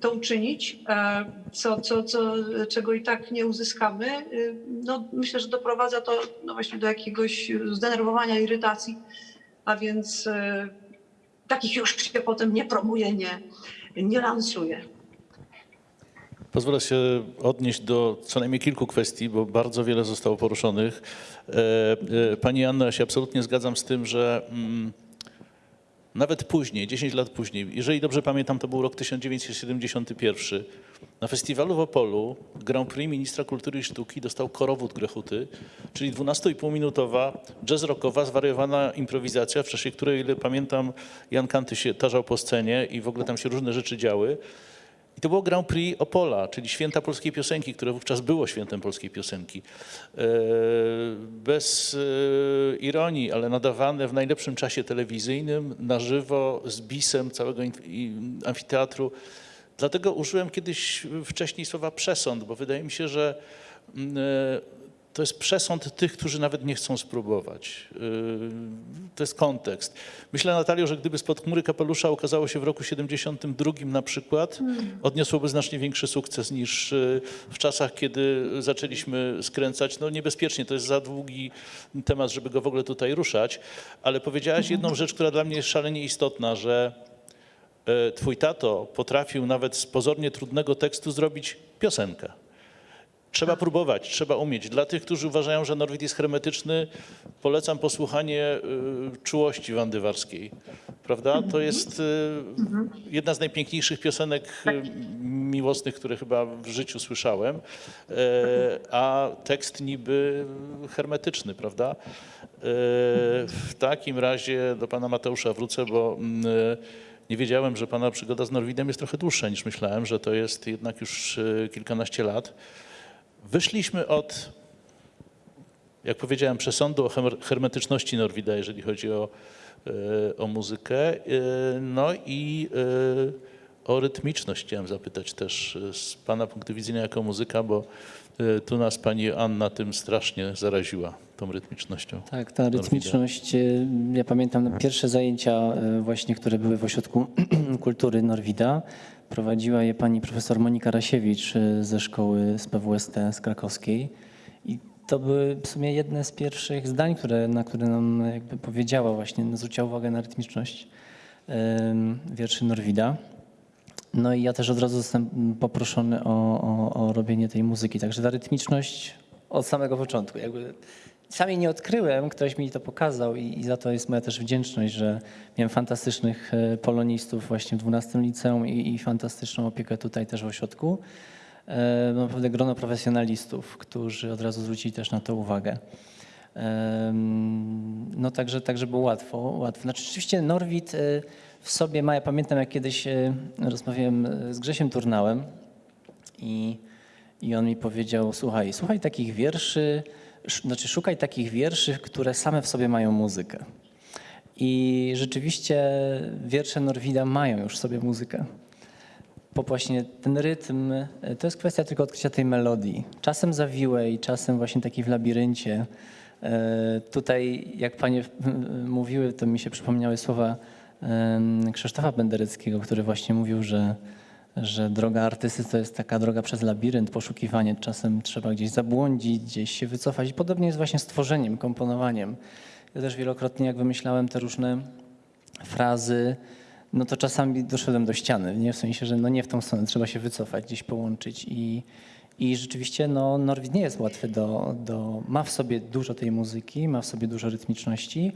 to uczynić, e, co, co, co, czego i tak nie uzyskamy, y, no, myślę, że doprowadza to no, właśnie do jakiegoś zdenerwowania, irytacji, a więc e, takich już się potem nie promuje, nie, nie lansuje. Pozwolę się odnieść do co najmniej kilku kwestii, bo bardzo wiele zostało poruszonych. E, e, Pani Anna, ja się absolutnie zgadzam z tym, że mm, nawet później, 10 lat później, jeżeli dobrze pamiętam, to był rok 1971, na festiwalu w Opolu Grand Prix Ministra Kultury i Sztuki dostał Korowód Grechuty, czyli 12,5-minutowa jazz rockowa, zwariowana improwizacja, w czasie której, ile pamiętam, Jan Kanty się tarzał po scenie i w ogóle tam się różne rzeczy działy. I to było Grand Prix Opola, czyli święta polskiej piosenki, które wówczas było świętem polskiej piosenki. E, Bez e, ironii, ale nadawane w najlepszym czasie telewizyjnym, na żywo, z bisem całego amfiteatru. Dlatego użyłem kiedyś wcześniej słowa przesąd, bo wydaje mi się, że mm, e, to jest przesąd tych, którzy nawet nie chcą spróbować. Yy, To jest kontekst. Myślę, Natalio, że gdyby spod chmury kapelusza ukazało się w roku 72 na przykład, odniosłoby znacznie większy sukces niż yy, w czasach, kiedy zaczęliśmy skręcać. No niebezpiecznie, to jest za długi temat, żeby go w ogóle tutaj ruszać, ale powiedziałaś jedną rzecz, która dla mnie jest szalenie istotna, że e, twój tato potrafił nawet z pozornie trudnego tekstu zrobić piosenkę. Trzeba próbować, trzeba umieć. Dla tych, którzy uważają, że Norwid jest hermetyczny, polecam posłuchanie y, czułości Wandy Warskiej. Prawda? To jest y, jedna z najpiękniejszych piosenek y, miłosnych, które chyba w życiu słyszałem, e, a tekst niby hermetyczny, prawda? E, W takim razie do pana Mateusza wrócę, bo mm, nie wiedziałem, że pana przygoda z Norwidem jest trochę dłuższa niż myślałem, że to jest jednak już kilkanaście lat. Wyszliśmy od, jak powiedziałem, przesądu o hermetyczności Norwida, jeżeli chodzi o, e, o muzykę. E, No i e, o rytmiczność chciałem zapytać też z Pana punktu widzenia jako muzyka, bo tu nas Pani Anna tym strasznie zaraziła, tą rytmicznością. Tak, ta Norwida. rytmiczność, y, ja pamiętam pierwsze zajęcia właśnie, które były w Ośrodku Kultury Norwida. Prowadziła je pani profesor Monika Rasiewicz y, ze szkoły z PWST z krakowskiej. I to były w sumie jedne z pierwszych zdań, które, na które nam jakby powiedziała właśnie, zwróciła uwagę na rytmiczność wierszy Norwida. No i ja też od razu zostałem poproszony o, o, o robienie tej muzyki. Także ta rytmiczność od samego początku. Jakby sam jej nie odkryłem, ktoś mi to pokazał i, i za to jest moja też wdzięczność, że miałem fantastycznych e, polonistów właśnie w 12 liceum i, i fantastyczną opiekę tutaj też w ośrodku. E, Naprawdę grono profesjonalistów, którzy od razu zwrócili też na to uwagę. Em, No także, także było łatwo, łatwo. Znaczy rzeczywiście Norwid e, w sobie ma, ja pamiętam jak kiedyś e, rozmawiałem e, z Grzesiem Turnałem i, i on mi powiedział, słuchaj, słuchaj takich wierszy, sz- znaczy szukaj takich wierszy, które same w sobie mają muzykę. I rzeczywiście wiersze Norwida mają już w sobie muzykę po właśnie ten rytm, e, to jest kwestia tylko odkrycia tej melodii. Czasem zawiłej, czasem właśnie takiej w labiryncie. E, Tutaj, jak panie mówiły, to mi się przypomniały słowa Krzysztofa Bendereckiego, który właśnie mówił, że, że droga artysty to jest taka droga przez labirynt, poszukiwanie. Czasem trzeba gdzieś zabłądzić, gdzieś się wycofać. Podobnie jest właśnie z tworzeniem, komponowaniem. Ja też wielokrotnie, jak wymyślałem te różne frazy, no to czasami doszedłem do ściany, nie? w sensie, że no nie w tą stronę, trzeba się wycofać, gdzieś połączyć i, i rzeczywiście no, Norwid nie jest łatwy do, do, ma w sobie dużo tej muzyki, ma w sobie dużo rytmiczności,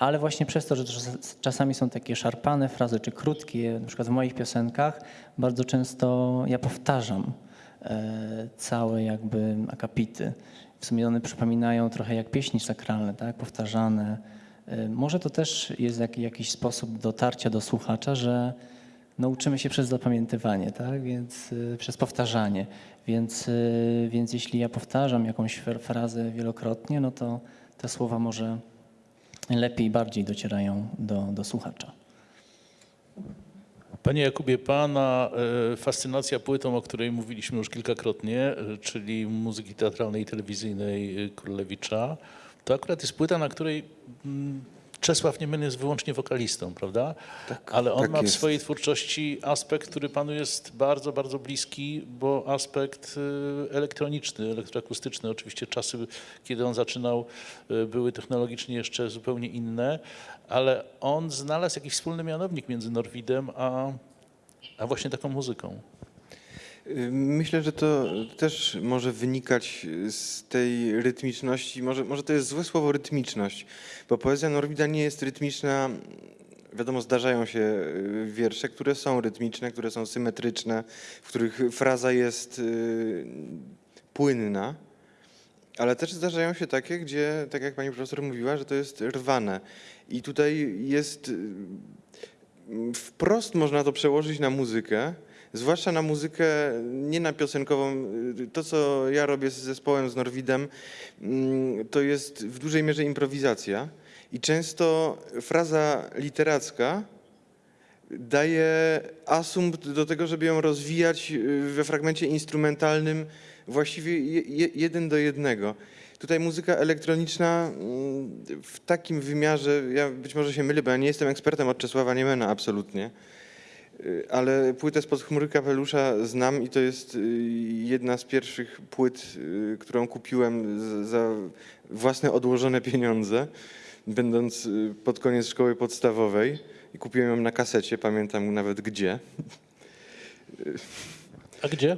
ale właśnie przez to, że czas- czasami są takie szarpane frazy, czy krótkie, na przykład w moich piosenkach, bardzo często ja powtarzam e, całe jakby akapity. W sumie one przypominają trochę jak pieśni sakralne, tak? powtarzane. E, Może to też jest jak, jakiś sposób dotarcia do słuchacza, że no, uczymy się przez zapamiętywanie, tak? więc y, przez powtarzanie. Więc, więc jeśli ja powtarzam jakąś frazę wielokrotnie, no to te słowa może lepiej, bardziej docierają do, do słuchacza. Panie Jakubie, Pana e, fascynacja płytą, o której mówiliśmy już kilkakrotnie, e, czyli muzyki teatralnej i telewizyjnej e, Królewicza, to akurat jest płyta, na której mm, Czesław Niemen jest wyłącznie wokalistą, prawda? Ale on tak ma w jest. swojej twórczości aspekt, który Panu jest bardzo, bardzo bliski, bo aspekt e, elektroniczny, elektroakustyczny. Oczywiście czasy, kiedy on zaczynał, e, były technologicznie jeszcze zupełnie inne, ale on znalazł jakiś wspólny mianownik między Norwidem a, a właśnie taką muzyką. Y, Myślę, że to też może wynikać z tej rytmiczności. Może, może to jest złe słowo rytmiczność, bo poezja Norwida nie jest rytmiczna Wiadomo, zdarzają się y, wiersze, które są rytmiczne, które są symetryczne, w których fraza jest y, płynna, ale też zdarzają się takie, gdzie, tak jak pani profesor mówiła, że to jest rwane. I tutaj jest wprost można to przełożyć na muzykę, zwłaszcza na muzykę nie na piosenkową. To, co ja robię z zespołem, z Norwidem, mm, to jest w dużej mierze improwizacja i często fraza literacka daje asumpt do tego, żeby ją rozwijać y, we fragmencie instrumentalnym właściwie je, je, jeden do jednego. Tutaj muzyka elektroniczna mm, w takim wymiarze, ja być może się mylę, bo ja nie jestem ekspertem od Czesława Niemena absolutnie, ale płytę spod chmury kapelusza znam i to jest y, jedna z pierwszych płyt, y, którą kupiłem za własne odłożone pieniądze, będąc y, pod koniec szkoły podstawowej i kupiłem ją na kasecie, pamiętam nawet gdzie. A gdzie?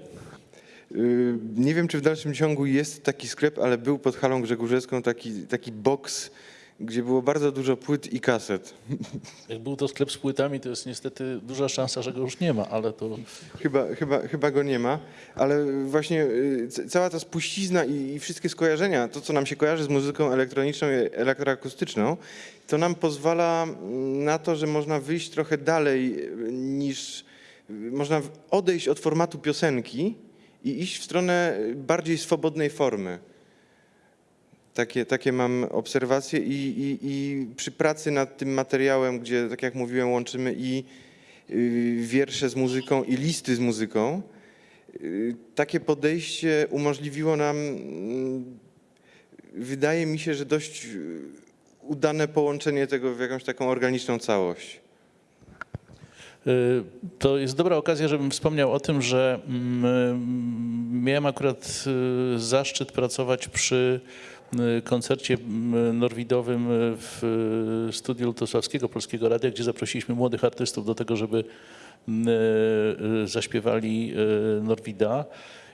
Y, Nie wiem, czy w dalszym ciągu jest taki sklep, ale był pod halą Grzegórzewską taki, taki box, gdzie było bardzo dużo płyt i kaset. Jak był to sklep z płytami, to jest niestety duża szansa, że go już nie ma, ale to Chyba, chyba, chyba go nie ma, ale właśnie y, cała ta spuścizna i, i wszystkie skojarzenia, to co nam się kojarzy z muzyką elektroniczną i elektroakustyczną, to nam pozwala mm, na to, że można wyjść trochę dalej y, niż, y, można odejść od formatu piosenki i iść w stronę bardziej swobodnej formy. Takie, takie mam obserwacje i, i, i przy pracy nad tym materiałem, gdzie, tak jak mówiłem, łączymy i y, wiersze z muzyką i listy z muzyką, y, takie podejście umożliwiło nam, mm, wydaje mi się, że dość udane połączenie tego w jakąś taką organiczną całość. Y, To jest dobra okazja, żebym wspomniał o tym, że mm, miałem akurat zaszczyt pracować przy koncercie mm, norwidowym w y, studiu Lutosławskiego Polskiego Radia, gdzie zaprosiliśmy młodych artystów do tego, żeby y, y, zaśpiewali y, Norwida.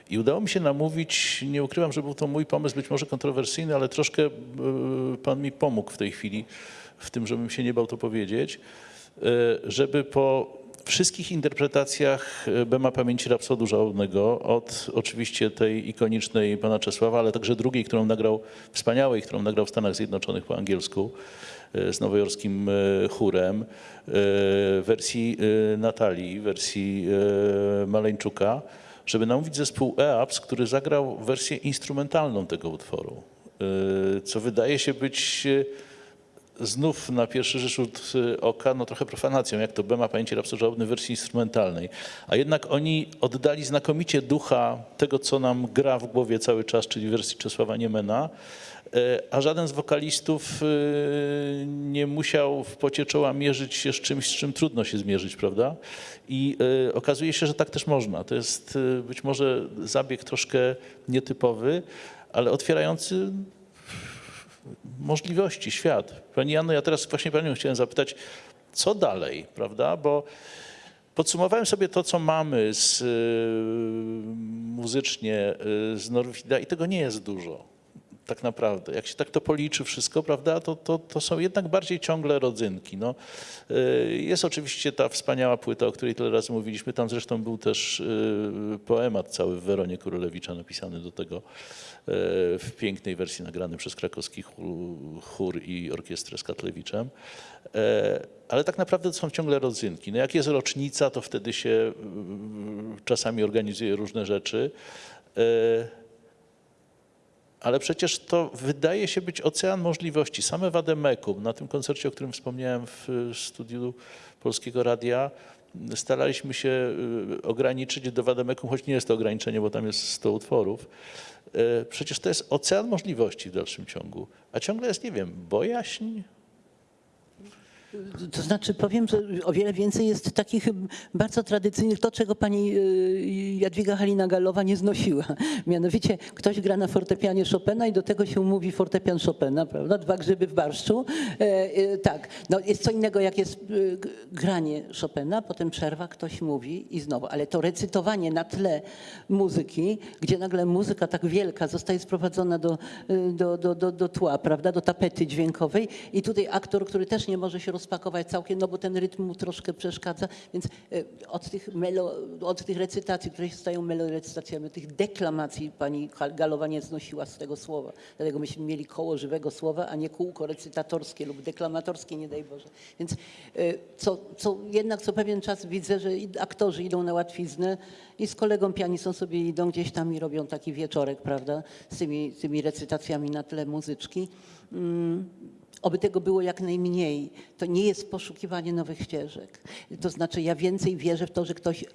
I udało mi się namówić, nie ukrywam, że był to mój pomysł, być może kontrowersyjny, ale troszkę y, pan mi pomógł w tej chwili, w tym, żebym się nie bał to powiedzieć, y, żeby po wszystkich interpretacjach y, Bema Pamięci Rapsodu Żałobnego, od oczywiście tej ikonicznej pana Czesława, ale także drugiej, którą nagrał, wspaniałej, którą nagrał w Stanach Zjednoczonych po angielsku, y, z nowojorskim y, chórem, wersji Natalii, wersji Maleńczuka, żeby namówić zespół EAPS, który zagrał wersję instrumentalną tego utworu, co wydaje się być znów na pierwszy rzut y, oka no trochę profanacją, jak to Bema pamięci rapsodżałobny w wersji instrumentalnej. A jednak oni oddali znakomicie ducha tego, co nam gra w głowie cały czas, czyli wersji Czesława Niemena, y, a żaden z wokalistów y, nie musiał w pocie czoła mierzyć się z czymś, z czym trudno się zmierzyć, prawda? I okazuje się, że tak też można. To jest być może zabieg troszkę nietypowy, ale otwierający możliwości, świat. Pani Janno, ja teraz właśnie Panią chciałem zapytać, co dalej, prawda? Bo podsumowałem sobie to, co mamy z, y, muzycznie y, z Norwida i tego nie jest dużo. Tak naprawdę. Jak się tak to policzy wszystko, prawda, to, to, to są jednak bardziej ciągle rodzynki. No, y, jest oczywiście ta wspaniała płyta, o której tyle razy mówiliśmy. Tam zresztą był też poemat cały w Weronie Królewicza napisany do tego w pięknej wersji nagrany przez krakowski chór- i orkiestrę z Katlewiczem. E, Ale tak naprawdę to są ciągle rodzynki. No jak jest rocznica, to wtedy się y, czasami organizuje różne rzeczy. E, ale przecież to wydaje się być ocean możliwości. Same Wademekum, na tym koncercie, o którym wspomniałem w studiu Polskiego Radia, staraliśmy się y, ograniczyć do Wademekum, choć nie jest to ograniczenie, bo tam jest 100 utworów. Y, Przecież to jest ocean możliwości w dalszym ciągu. A ciągle jest, nie wiem, bojaźń, To znaczy powiem, że o wiele więcej jest takich bardzo tradycyjnych, to czego pani y, Jadwiga Halina-Galowa nie znosiła. Mianowicie ktoś gra na fortepianie Chopina i do tego się mówi fortepian Chopina, prawda? Dwa grzyby w barszczu. E, e, tak, no jest co innego jak jest g- granie Chopina, potem przerwa, ktoś mówi i znowu. Ale to recytowanie na tle muzyki, gdzie nagle muzyka tak wielka zostaje sprowadzona do, do, do, do, do tła, prawda? Do tapety dźwiękowej i tutaj aktor, który też nie może się rozpakować całkiem, no bo ten rytm mu troszkę przeszkadza, więc e, od tych, melo, od tych recytacji, które się stają melorecytacjami, tych deklamacji pani Galowa nie znosiła z tego słowa. Dlatego myśmy mieli koło żywego słowa, a nie kółko recytatorskie lub deklamatorskie, nie daj Boże. Więc e, co, co, jednak co pewien czas widzę, że aktorzy idą na łatwiznę i z kolegą pianistą sobie idą gdzieś tam i robią taki wieczorek, prawda, z tymi, z tymi recytacjami na tle muzyczki. Mm, Oby tego było jak najmniej. To nie jest poszukiwanie nowych ścieżek. To znaczy, ja więcej wierzę w to, że ktoś y,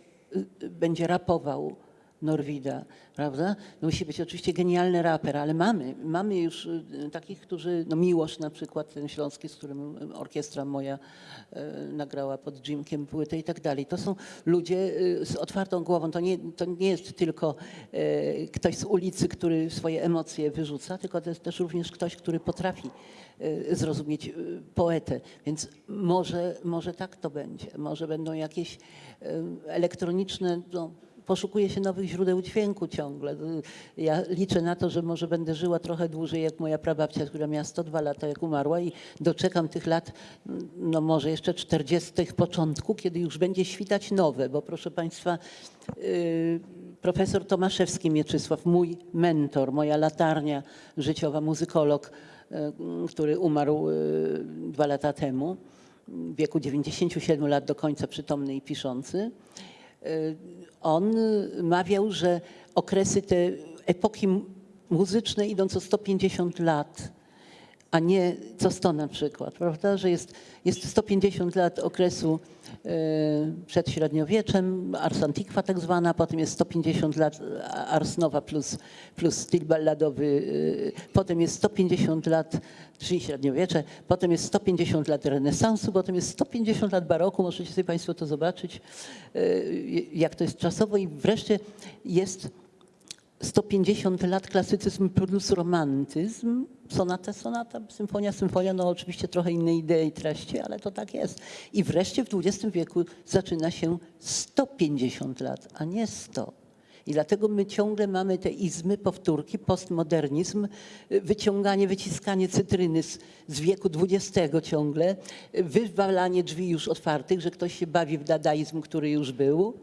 y, będzie rapował Norwida, prawda? No musi być oczywiście genialny raper, ale mamy, mamy już y, takich, którzy, no Miłosz na przykład, ten śląski, z którym orkiestra moja y, nagrała pod Jimkiem płytę i tak dalej. To są ludzie z otwartą głową. To nie, to nie jest tylko y, ktoś z ulicy, który swoje emocje wyrzuca, tylko to jest też również ktoś, który potrafi zrozumieć y, poetę. Więc może, może tak to będzie. Może będą jakieś y, elektroniczne, no, poszukuje się nowych źródeł dźwięku ciągle. Y, Ja liczę na to, że może będę żyła trochę dłużej jak moja prababcia, która miała 102 lata, jak umarła i doczekam tych lat, mm, no może jeszcze 40 początku, kiedy już będzie świtać nowe, bo proszę Państwa, y, profesor Tomaszewski Mieczysław, mój mentor, moja latarnia życiowa, muzykolog, y, który umarł y, dwa lata temu, w wieku 97 lat do końca przytomny i piszący. Y, On mawiał, że okresy te epoki muzyczne idą co 150 lat, a nie co 100 na przykład, prawda? Że jest, jest 150 lat okresu y, przed średniowieczem, Ars Antiqua tak zwana, potem jest 150 lat Ars Nova plus, plus styl balladowy, y, potem jest 150 lat, czyli średniowiecze, potem jest 150 lat renesansu, potem jest 150 lat baroku, możecie sobie Państwo to zobaczyć, y, jak to jest czasowo i wreszcie jest 150 lat klasycyzm plus romantyzm, sonata, sonata, symfonia, symfonia, no oczywiście trochę inne idee i treści, ale to tak jest. I wreszcie w XX wieku zaczyna się 150 lat, a nie 100. I dlatego my ciągle mamy te izmy, powtórki, postmodernizm, wyciąganie, wyciskanie cytryny z, z wieku XX ciągle, wywalanie drzwi już otwartych, że ktoś się bawi w dadaizm, który już był.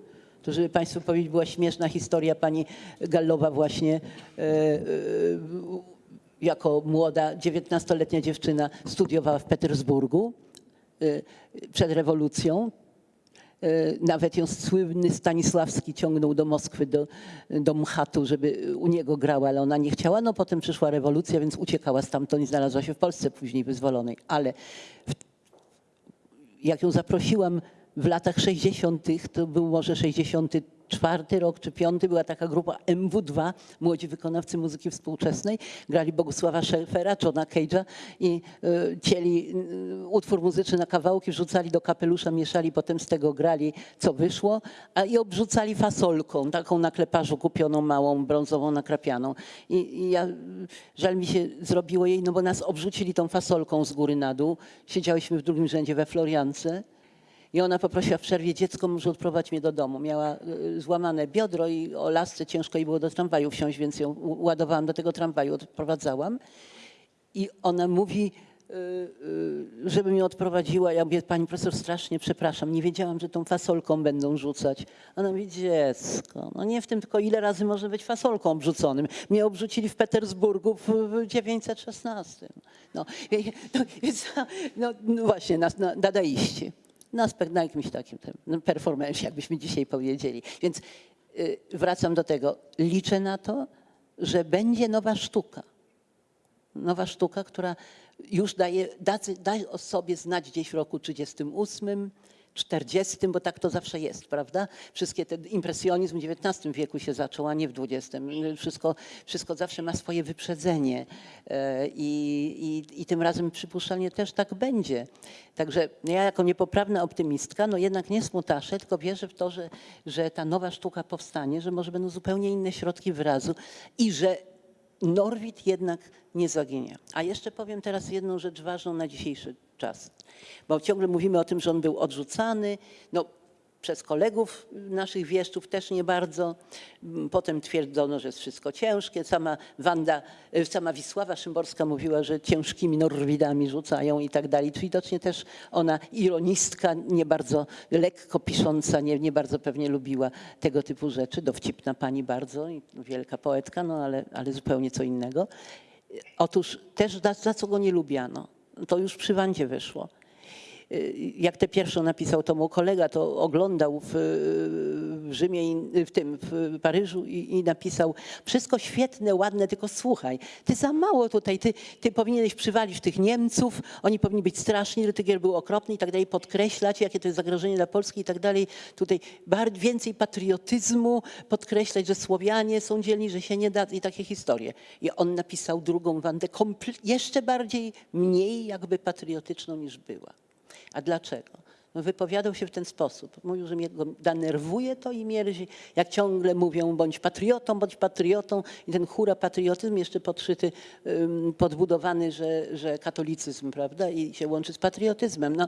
To, żeby Państwu powiedzieć, była śmieszna historia pani Gallowa właśnie e, e, jako młoda, 19-letnia dziewczyna studiowała w Petersburgu e, przed rewolucją. Nawet ją słynny Stanisławski ciągnął do Moskwy, do, do Mchatu, żeby u niego grała, ale ona nie chciała. No potem przyszła rewolucja, więc uciekała stamtąd i znalazła się w Polsce później wyzwolonej. Ale jak ją zaprosiłam w latach 60., to był może 64 rok czy 5, była taka grupa MW2, młodzi wykonawcy muzyki współczesnej. Grali Bogusława Szefera, Johna Cage'a i y, cieli y, utwór muzyczny na kawałki, wrzucali do kapelusza, mieszali, potem z tego grali, co wyszło, a i obrzucali fasolką, taką na kleparzu kupioną, małą, brązową, nakrapianą. I, i ja, żal mi się zrobiło jej, no bo nas obrzucili tą fasolką z góry na dół. Siedziałyśmy w drugim rzędzie we Floriance. I ona poprosiła w przerwie, dziecko może odprowadź mnie do domu. Miała y, złamane biodro i o lasce ciężko jej było do tramwaju wsiąść, więc ją ładowałam do tego tramwaju, odprowadzałam. I ona mówi, y, y, żeby mnie odprowadziła. Ja mówię, pani profesor, strasznie przepraszam, nie wiedziałam, że tą fasolką będą rzucać. Ona mówi, dziecko, no nie w tym, tylko ile razy może być fasolką obrzuconym. Mnie obrzucili w Petersburgu w, w 916. No, no, no, no właśnie, na, na, dadaiści. Na, spe- na jakimś takim no, performance, jakbyśmy dzisiaj powiedzieli. Więc y, wracam do tego. Liczę na to, że będzie nowa sztuka nowa sztuka, która już daje, da, da o sobie znać gdzieś w roku 38, 40, bo tak to zawsze jest, prawda? Wszystkie te impresjonizm w XIX wieku się zaczął, a nie w XX. Wszystko, wszystko zawsze ma swoje wyprzedzenie E, i, i, i tym razem przypuszczalnie też tak będzie. Także ja jako niepoprawna optymistka, no jednak nie smutaszę, tylko wierzę w to, że, że ta nowa sztuka powstanie, że może będą zupełnie inne środki wyrazu i że Norwid jednak nie zaginie. A jeszcze powiem teraz jedną rzecz ważną na dzisiejszy czas, bo ciągle mówimy o tym, że on był odrzucany. No, przez kolegów naszych wieszczów też nie bardzo. Mm, Potem twierdzono, że jest wszystko ciężkie. Sama Wanda, y, sama Wisława Szymborska mówiła, że ciężkimi norwidami rzucają i tak dalej. Widocznie też ona, ironistka, nie bardzo lekko pisząca, nie, nie bardzo pewnie lubiła tego typu rzeczy. Dowcipna pani bardzo i wielka poetka, no ale, ale zupełnie co innego. Otóż też za, za co go nie lubiano. To już przy Wandzie wyszło jak tę pierwszą napisał, to mój kolega to oglądał w, Rzymie, w tym, w Paryżu i, i napisał wszystko świetne, ładne, tylko słuchaj, ty za mało tutaj, ty, ty powinieneś przywalić tych Niemców, oni powinni być straszni, Rytygier był okropny i tak dalej, podkreślać, jakie to jest zagrożenie dla Polski i tak dalej, tutaj więcej patriotyzmu, podkreślać, że Słowianie są dzielni, że się nie da i takie historie. I on napisał drugą Wandę jeszcze bardziej, mniej jakby patriotyczną niż była. A dlaczego? No wypowiadał się w ten sposób. Mówił, że mnie go denerwuje to i mierzi. Jak ciągle mówią, bądź patriotą, bądź patriotą. I ten hura patriotyzm jeszcze podszyty, podbudowany, że, że katolicyzm, prawda? I się łączy z patriotyzmem. No,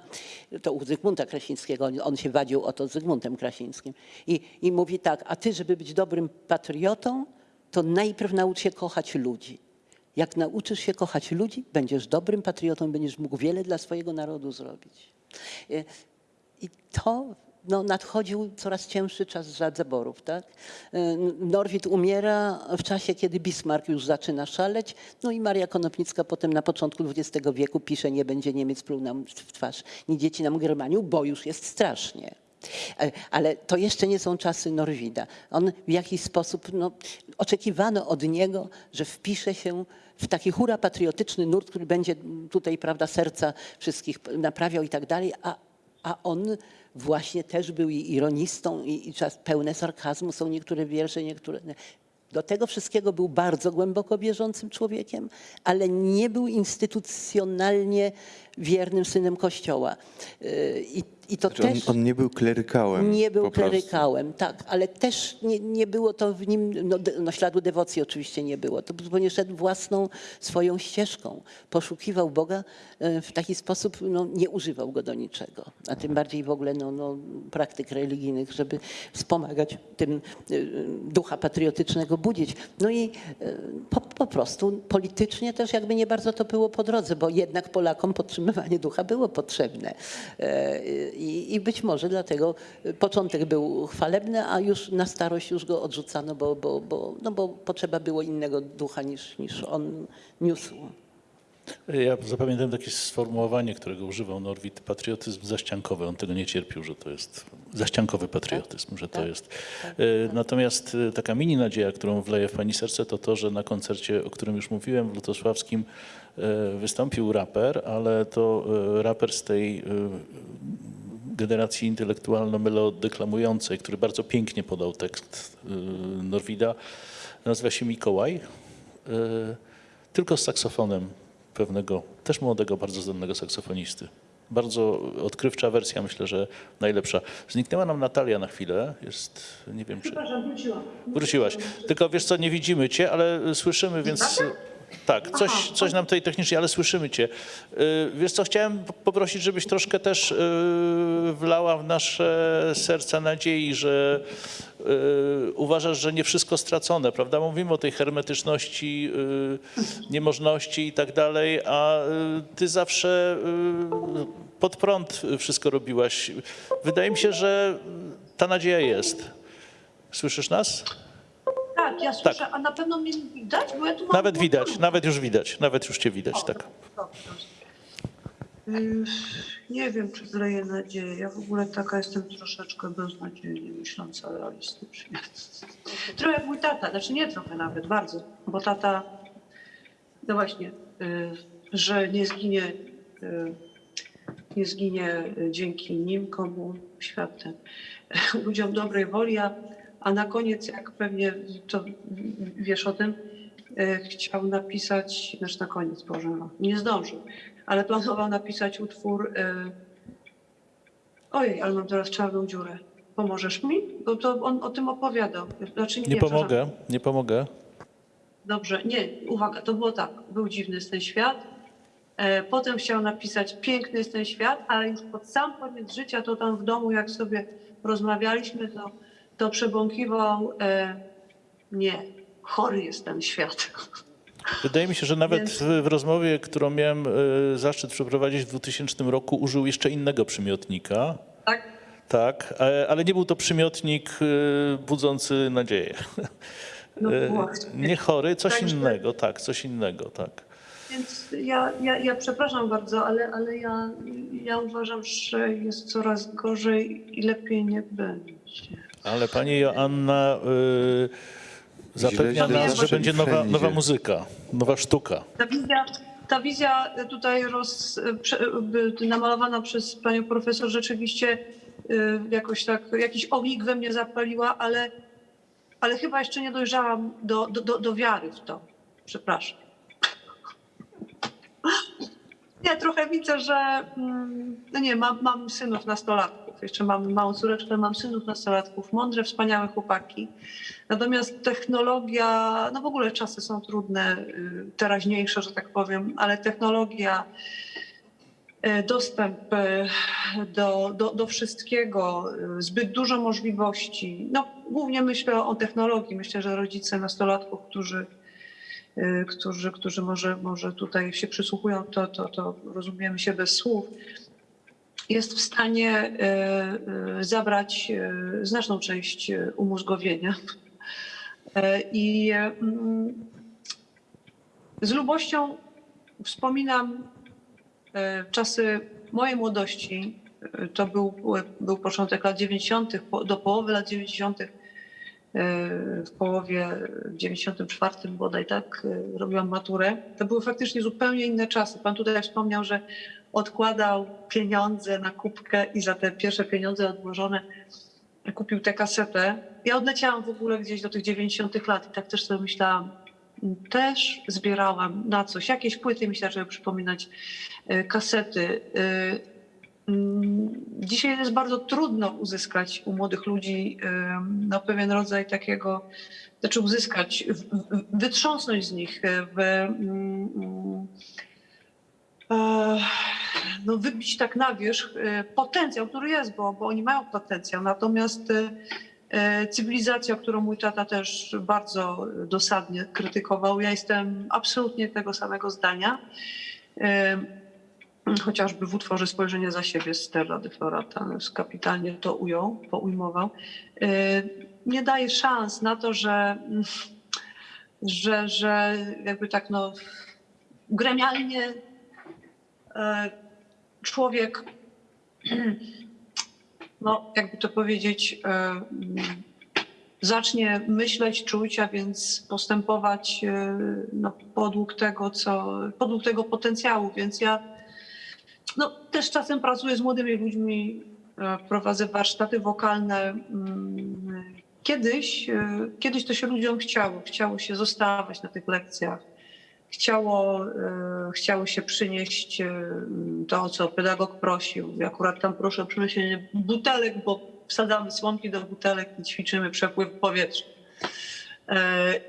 to u Zygmunta Krasińskiego, on, on się wadził o to z Zygmuntem Krasińskim. I, I mówi tak, a ty, żeby być dobrym patriotą, to najpierw naucz się kochać ludzi. Jak nauczysz się kochać ludzi, będziesz dobrym patriotą, będziesz mógł wiele dla swojego narodu zrobić. E, I to no, nadchodził coraz cięższy czas za zaborów. Tak? E, Norwid umiera w czasie, kiedy Bismarck już zaczyna szaleć, no i Maria Konopnicka potem na początku XX wieku pisze, nie będzie Niemiec pluł nam w twarz, nie dzieci nam Germaniu, bo już jest strasznie. E, Ale to jeszcze nie są czasy Norwida. On w jakiś sposób, no, oczekiwano od niego, że wpisze się w taki hura patriotyczny nurt, który będzie tutaj, prawda, serca wszystkich naprawiał i tak dalej, a, a on właśnie też był i ironistą i, i czas pełne sarkazmu, są niektóre wiersze, niektóre... Do tego wszystkiego był bardzo głęboko wierzącym człowiekiem, ale nie był instytucjonalnie wiernym synem Kościoła. Yy, I, i to Znaczy on, też... on nie był klerykałem. Nie był klerykałem, tak, ale też nie, nie było to w nim, no, no śladu dewocji oczywiście nie było. To zupełnie szedł własną swoją ścieżką. Poszukiwał Boga e, w taki sposób, no, nie używał go do niczego. A tym bardziej w ogóle no, no, praktyk religijnych, żeby wspomagać tym e, ducha patriotycznego budzić. No i e, po, po prostu politycznie też jakby nie bardzo to było po drodze, bo jednak Polakom podtrzymywanie ducha było potrzebne. I, I być może dlatego początek był chwalebny, a już na starość już go odrzucano, bo, bo, bo, no bo potrzeba było innego ducha niż, niż on niósł. Ja zapamiętam takie sformułowanie, którego używał Norwid, patriotyzm zaściankowy. On tego nie cierpił, że to jest zaściankowy patriotyzm, że to tak, jest. E, Natomiast e, taka mini nadzieja, którą wleję w pani serce, to to, że na koncercie, o którym już mówiłem, w Lutosławskim wystąpił raper, ale to raper z tej generacji intelektualno-melodeklamującej, który bardzo pięknie podał tekst e, Norwida, nazywa się Mikołaj. E, tylko z saksofonem pewnego, też młodego, bardzo zdolnego saksofonisty. Bardzo odkrywcza wersja, myślę, że najlepsza. Zniknęła nam Natalia na chwilę, jest, nie wiem czy... Przepraszam, wróciłam. Wróciłaś. Tylko wiesz co, nie widzimy cię, ale słyszymy, więc... Tak, coś, coś nam tutaj technicznie, ale słyszymy cię. Y, Wiesz co, chciałem poprosić, żebyś troszkę też y, wlała w nasze serca nadziei, że y, uważasz, że nie wszystko stracone, prawda? Mówimy o tej hermetyczności, niemożności i tak dalej, a ty zawsze pod prąd wszystko robiłaś. Wydaje mi się, że ta nadzieja jest. Słyszysz nas? Tak, ja słyszę, a na pewno mnie widać, bo ja tu mam... Nawet widać, nawet już widać, nawet już cię widać, tak. Yy, Nie wiem, czy zleję nadzieję. Ja w ogóle taka jestem troszeczkę beznadziejnie myśląca realistycznie. Trochę jak mój tata, znaczy nie trochę nawet, bardzo, bo tata, no właśnie, yy, że nie zginie, yy, nie zginie dzięki nim, komu świat ten, ludziom dobrej woli, a, a na koniec, jak pewnie to wiesz o tym, yy, chciał napisać, znaczy na koniec, Boże, no, nie zdążył, ale planował napisać utwór. y, Ojej, ale mam teraz czarną dziurę. Pomożesz mi? Bo to on o tym opowiadał. Znaczy, Nie przepraszam. pomogę, nie pomogę. Dobrze, nie, uwaga, to było tak. Był dziwny jest ten świat. E, Potem chciał napisać Piękny jest ten świat, ale już pod sam koniec życia, to tam w domu, jak sobie rozmawialiśmy, to, to przebąkiwał e, nie, chory jest ten świat. Wydaje mi się, że nawet Więc- w, rozmowie, którą miałem e, zaszczyt przeprowadzić w 2000 roku, użył jeszcze innego przymiotnika. Tak? Tak, e, ale nie był to przymiotnik e, budzący nadzieję. No. Nie chory, coś Także- innego, tak, coś innego, tak. Więc ja, ja, ja przepraszam bardzo, ale, ale ja, ja uważam, że jest coraz gorzej i lepiej nie będzie. Ale pani Joanna y, zapewnia nas, że będzie nowa, nowa muzyka, nowa sztuka. Ta wizja, ta wizja tutaj roz, namalowana przez panią profesor rzeczywiście y, jakoś tak, jakiś ognik we mnie zapaliła, ale, ale chyba jeszcze nie dojrzałam do, do, do, do wiary w to. Przepraszam. Nie, trochę widzę, że mm, no nie, mam, mam synów nastolatków. Jeszcze mam małą córeczkę, mam synów nastolatków, mądre, wspaniałe chłopaki. Natomiast technologia, no w ogóle czasy są trudne, y, teraźniejsze, że tak powiem, ale technologia, y, dostęp y, do, do, do wszystkiego, zbyt dużo możliwości. No głównie myślę o technologii. Myślę, że rodzice nastolatków, którzy którzy, którzy może, może tutaj się przysłuchują, to, to, to rozumiemy się bez słów, jest w stanie y, y, zabrać y, znaczną część y, umózgowienia. I mm, z lubością wspominam czasy mojej młodości. To był, był początek lat 90., po- do połowy lat 90. W połowie 94 bodaj tak e, robiłam maturę. To były faktycznie zupełnie inne czasy. Pan tutaj wspomniał, że odkładał pieniądze na kubkę i za te pierwsze pieniądze odłożone kupił tę kasetę. Ja odleciałam w ogóle gdzieś do tych 90 lat i tak też sobie myślałam, też zbierałam na coś, jakieś płyty mi się zaczęły przypominać, e, kasety. Mm, Dzisiaj jest bardzo trudno uzyskać u młodych ludzi no, pewien rodzaj takiego, znaczy uzyskać, wytrząsnąć z nich, e, w, mm, mm, e, no, wybić tak na wierzch e, potencjał, który jest, bo, bo oni mają potencjał. Natomiast cywilizacja, którą mój tata też bardzo dosadnie krytykował, ja jestem absolutnie tego samego zdania. E, Chociażby w utworze Spojrzenie za siebie Stella de Florata kapitalnie to ujął, poujmował. E, Nie daje szans na to, że, że, że jakby tak no gremialnie e, człowiek, no jakby to powiedzieć, e, mm, zacznie myśleć, czuć, a więc postępować no, podług tego, co, podług tego potencjału. Więc ja no, też czasem pracuję z młodymi ludźmi, e, prowadzę warsztaty wokalne. Mm, Kiedyś, e, kiedyś to się ludziom chciało, chciało się zostawać na tych lekcjach chciało, e, chciało się przynieść to, co pedagog prosił. I akurat tam proszę o przyniesienie butelek, bo wsadzamy słomki do butelek i ćwiczymy przepływ powietrza.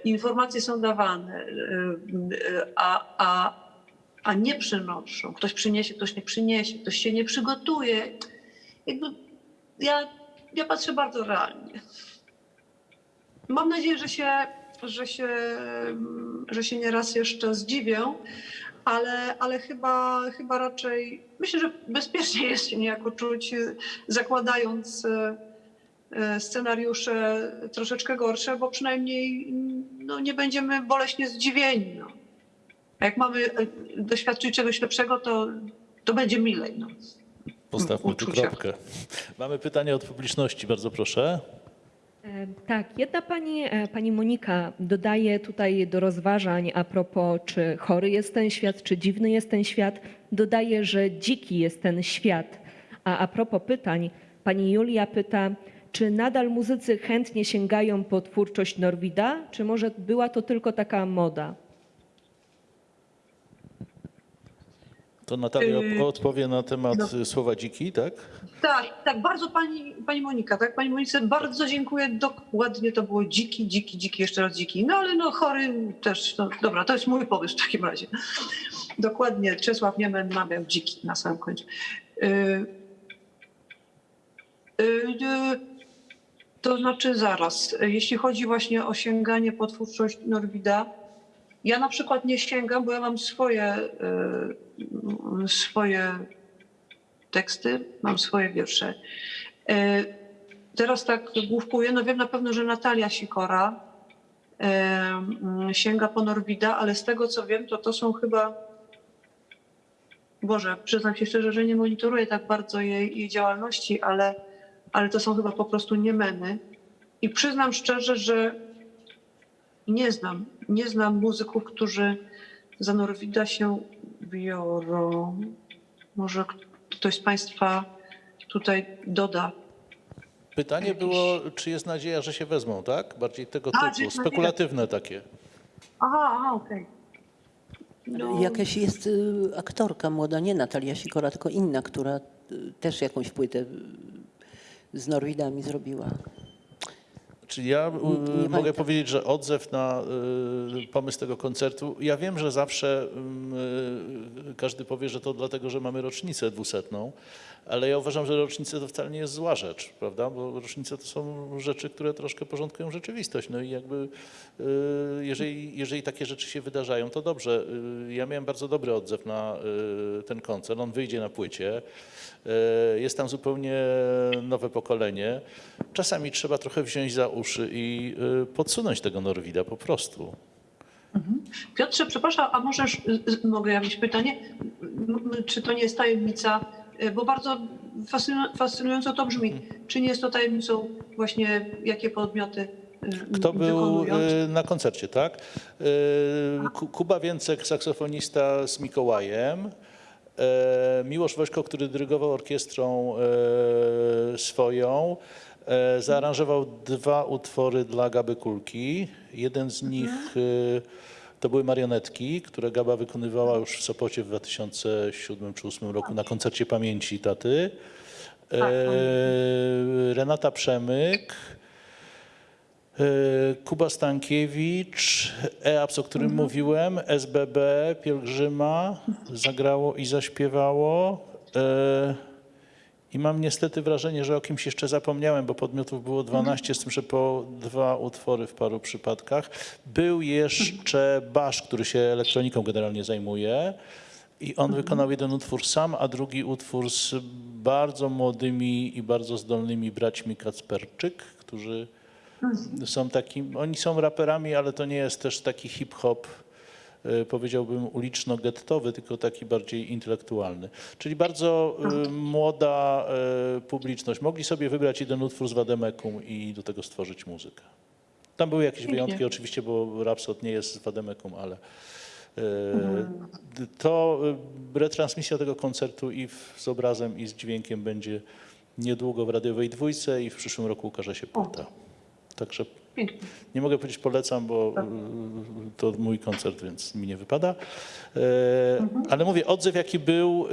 Informacje są dawane, a, a, a nie przynoszą. Ktoś przyniesie, ktoś nie przyniesie, ktoś się nie przygotuje. Jakby ja, ja patrzę bardzo realnie. Mam nadzieję, że się, że się, że się nieraz jeszcze zdziwię, ale, ale chyba, chyba raczej myślę, że bezpiecznie jest się niejako czuć, zakładając y, scenariusze troszeczkę gorsze, bo przynajmniej no, nie będziemy boleśnie zdziwieni. No. A jak mamy y, doświadczyć czegoś lepszego, to, to będzie milej. No. Postawmy tu kropkę. Mamy pytanie od publiczności, bardzo proszę. E, Tak, jedna pani, e, pani Monika dodaje tutaj do rozważań a propos, czy chory jest ten świat, czy dziwny jest ten świat, dodaje, że dziki jest ten świat. A a propos pytań, pani Julia pyta, czy nadal muzycy chętnie sięgają po twórczość Norwida, czy może była to tylko taka moda? To Natalia Yy, odpowie na temat no. słowa dziki, tak? Tak, tak, bardzo pani, pani Monika, tak? Pani Monice bardzo dziękuję. Dokładnie to było dziki, dziki, dziki, jeszcze raz dziki. No ale no chory też, no dobra, to jest mój pomysł w takim razie. Dokładnie, Czesław Niemen mawiał dziki na samym końcu. Y, y, y, To znaczy zaraz, jeśli chodzi właśnie o sięganie po twórczość Norwida, ja na przykład nie sięgam, bo ja mam swoje, y, swoje teksty, mam swoje wiersze. Y, Teraz tak główkuję, no wiem na pewno, że Natalia Sikora y, sięga po Norwida, ale z tego co wiem, to to są chyba Boże, przyznam się szczerze, że nie monitoruję tak bardzo jej, jej działalności, ale, ale to są chyba po prostu niemeny. I przyznam szczerze, że nie znam, nie znam muzyków, którzy za Norwida się biorą. Może ktoś z Państwa tutaj doda. Pytanie było, czy jest nadzieja, że się wezmą, tak? Bardziej tego A, czy typu, spekulatywne takie. Aha, aha, okej. No, Jakaś jest y, aktorka młoda, nie Natalia Sikora, tylko inna, która y, też jakąś płytę y, z Norwidami zrobiła. Czyli ja y, nie mogę pamiętam. powiedzieć, że odzew na y, pomysł tego koncertu, ja wiem, że zawsze y, y, każdy powie, że to dlatego, że mamy rocznicę dwusetną, ale ja uważam, że rocznice to wcale nie jest zła rzecz, prawda? Bo rocznice to są rzeczy, które troszkę porządkują rzeczywistość. No i jakby y, jeżeli, jeżeli takie rzeczy się wydarzają, to dobrze. Ja miałem bardzo dobry odzew na ten koncert. On wyjdzie na płycie. Y, Jest tam zupełnie nowe pokolenie. Czasami trzeba trochę wziąć za uszy i y, podsunąć tego Norwida po prostu. Piotrze, przepraszam, a możesz, y, y, mogę ja mieć pytanie? Czy to nie jest tajemnica, y, bo bardzo fascynu- fascynująco to brzmi. Czy nie jest to tajemnicą właśnie, jakie podmioty y, Kto był na koncercie, tak? Ku- Kuba Więcek, saksofonista z Mikołajem. E, Miłosz Wośko, który dyrygował orkiestrą e, swoją, e, zaaranżował dwa utwory dla Gaby Kulki. Jeden z nich to były marionetki, które Gaba wykonywała już w Sopocie w 2007 czy 2008 roku na koncercie pamięci taty. E, Renata Przemyk. E, Kuba Stankiewicz, EAPS, o którym mówiłem, SBB, Pielgrzyma zagrało i zaśpiewało. E, I mam niestety wrażenie, że o kimś jeszcze zapomniałem, bo podmiotów było 12, z tym, że po dwa utwory w paru przypadkach. Był jeszcze Basz, który się elektroniką generalnie zajmuje. I on wykonał jeden utwór sam, a drugi utwór z bardzo młodymi i bardzo zdolnymi braćmi Kacperczyk, którzy są takim, oni są raperami, ale to nie jest też taki hip-hop, y, powiedziałbym uliczno-gettowy, tylko taki bardziej intelektualny. Czyli bardzo y, młoda y, publiczność. Mogli sobie wybrać jeden utwór z Wademekum i do tego stworzyć muzykę. Tam były jakieś Pięknie. wyjątki oczywiście, bo Rhapsod nie jest z Wademekum, ale y, d- to retransmisja tego koncertu i w, z obrazem i z dźwiękiem będzie niedługo w radiowej dwójce i w przyszłym roku ukaże się płyta. Także nie mogę powiedzieć polecam, bo y, to mój koncert, więc mi nie wypada. E, Ale mówię, odzew jaki był,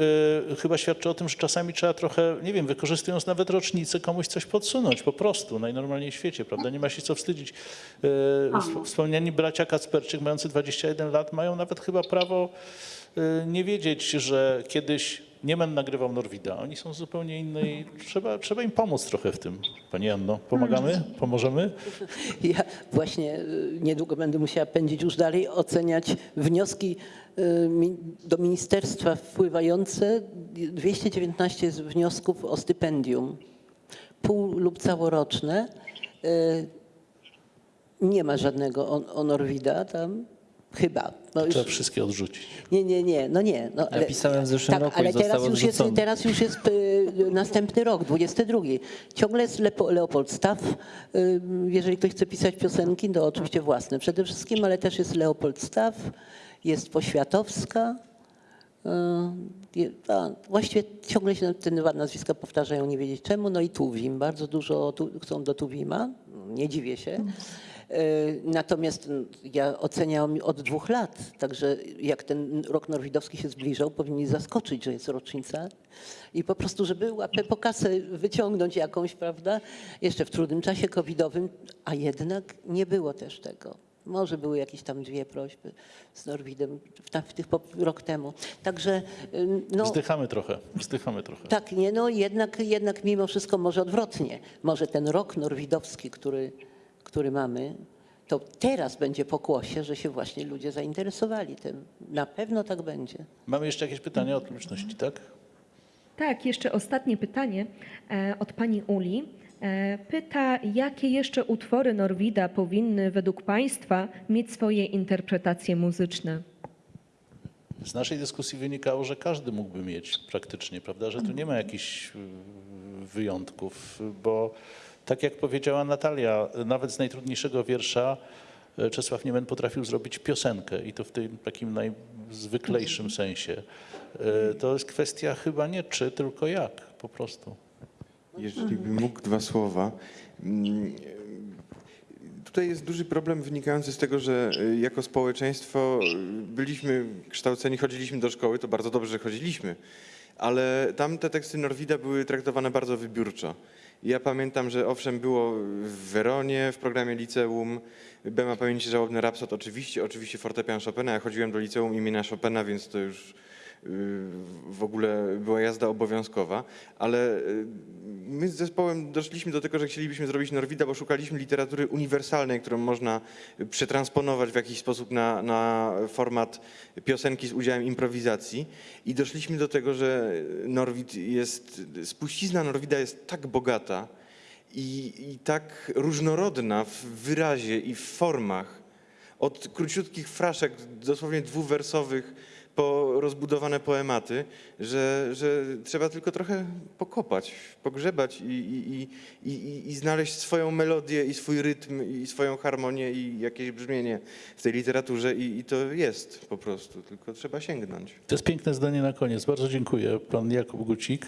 y, chyba świadczy o tym, że czasami trzeba trochę, nie wiem, wykorzystując nawet rocznicę, komuś coś podsunąć po prostu, najnormalniej w świecie, prawda? Nie ma się co wstydzić. E, wsp- Wspomniani bracia Kacperczyk, mający 21 lat, mają nawet chyba prawo y, nie wiedzieć, że kiedyś Niemen nagrywał Norwida. Oni są zupełnie innej. Trzeba, trzeba im pomóc trochę w tym. Pani Anno, pomagamy? Pomożemy? Ja właśnie y, niedługo będę musiała pędzić już dalej, oceniać wnioski y, do ministerstwa wpływające. 219 jest wniosków o stypendium, pół lub całoroczne. Y, Nie ma żadnego o, o Norwida tam, chyba. No już- Trzeba wszystkie odrzucić. nie, nie, nie, no nie. No, Ja pisałem w zeszłym tak, roku i ale teraz już, jest, teraz już jest y, następny rok, 22. Ciągle jest Lepo, Leopold Staff. Y, jeżeli ktoś chce pisać piosenki, to oczywiście własne przede wszystkim, ale też jest Leopold Staff, jest Poświatowska. Y, a, właściwie ciągle się te dwa nazwiska powtarzają, nie wiedzieć czemu. No i Tuwim, bardzo dużo tu, chcą do Tuwima, nie dziwię się. Y, Natomiast mm, ja oceniam od dwóch lat, także jak ten rok norwidowski się zbliżał, powinni zaskoczyć, że jest rocznica i po prostu, żeby łapę po kasę wyciągnąć jakąś, prawda, jeszcze w trudnym czasie covidowym, a jednak nie było też tego. Może były jakieś tam dwie prośby z Norwidem w, w tych rok temu. Także no, Wzdychamy trochę, wzdychamy trochę. tak, nie, no jednak, jednak mimo wszystko może odwrotnie. Może ten rok norwidowski, który, który mamy, to teraz będzie pokłosie, że się właśnie ludzie zainteresowali tym. Na pewno tak będzie. Mamy jeszcze jakieś pytania od publiczności, tak? Tak, jeszcze ostatnie pytanie e, od pani Uli. E, Pyta, jakie jeszcze utwory Norwida powinny według Państwa mieć swoje interpretacje muzyczne? Z naszej dyskusji wynikało, że każdy mógłby mieć praktycznie, prawda, że tu nie ma jakichś y, wyjątków, bo tak jak powiedziała Natalia, nawet z najtrudniejszego wiersza y, Czesław Niemen potrafił zrobić piosenkę i to w tym takim najzwyklejszym sensie. Y, To jest kwestia chyba nie czy, tylko jak po prostu. Jeżeli bym mógł dwa słowa. Mm, Tutaj jest duży problem wynikający z tego, że y, jako społeczeństwo byliśmy kształceni, chodziliśmy do szkoły, to bardzo dobrze, że chodziliśmy, ale tam te teksty Norwida były traktowane bardzo wybiórczo. Ja pamiętam, że owszem było w Weronie w programie liceum, Bema Pamięci Żałobny Rapsod, oczywiście, oczywiście fortepian Chopina. Ja chodziłem do liceum imienia Chopina, więc to już w ogóle była jazda obowiązkowa, ale y, my z zespołem doszliśmy do tego, że chcielibyśmy zrobić Norwida, bo szukaliśmy literatury uniwersalnej, którą można przetransponować w jakiś sposób na, na format piosenki z udziałem improwizacji. I doszliśmy do tego, że Norwid jest, spuścizna Norwida jest tak bogata i, i tak różnorodna w wyrazie i w formach, od króciutkich fraszek, dosłownie dwuwersowych, po rozbudowane poematy, że, że trzeba tylko trochę pokopać, pogrzebać i, i, i, i, i znaleźć swoją melodię i swój rytm i swoją harmonię i jakieś brzmienie w tej literaturze i, i to jest po prostu, tylko trzeba sięgnąć. To jest piękne zdanie na koniec. Bardzo dziękuję. Pan Jakub Gucik,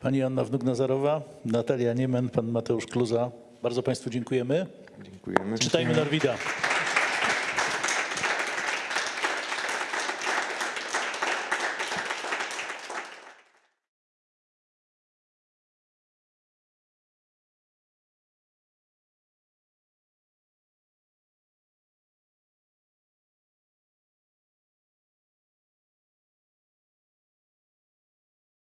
pani Anna Wnuk-Nazarowa, Natalia Niemen, pan Mateusz Kluza. Bardzo Państwu dziękujemy. Dziękujemy. Czytajmy Norwida.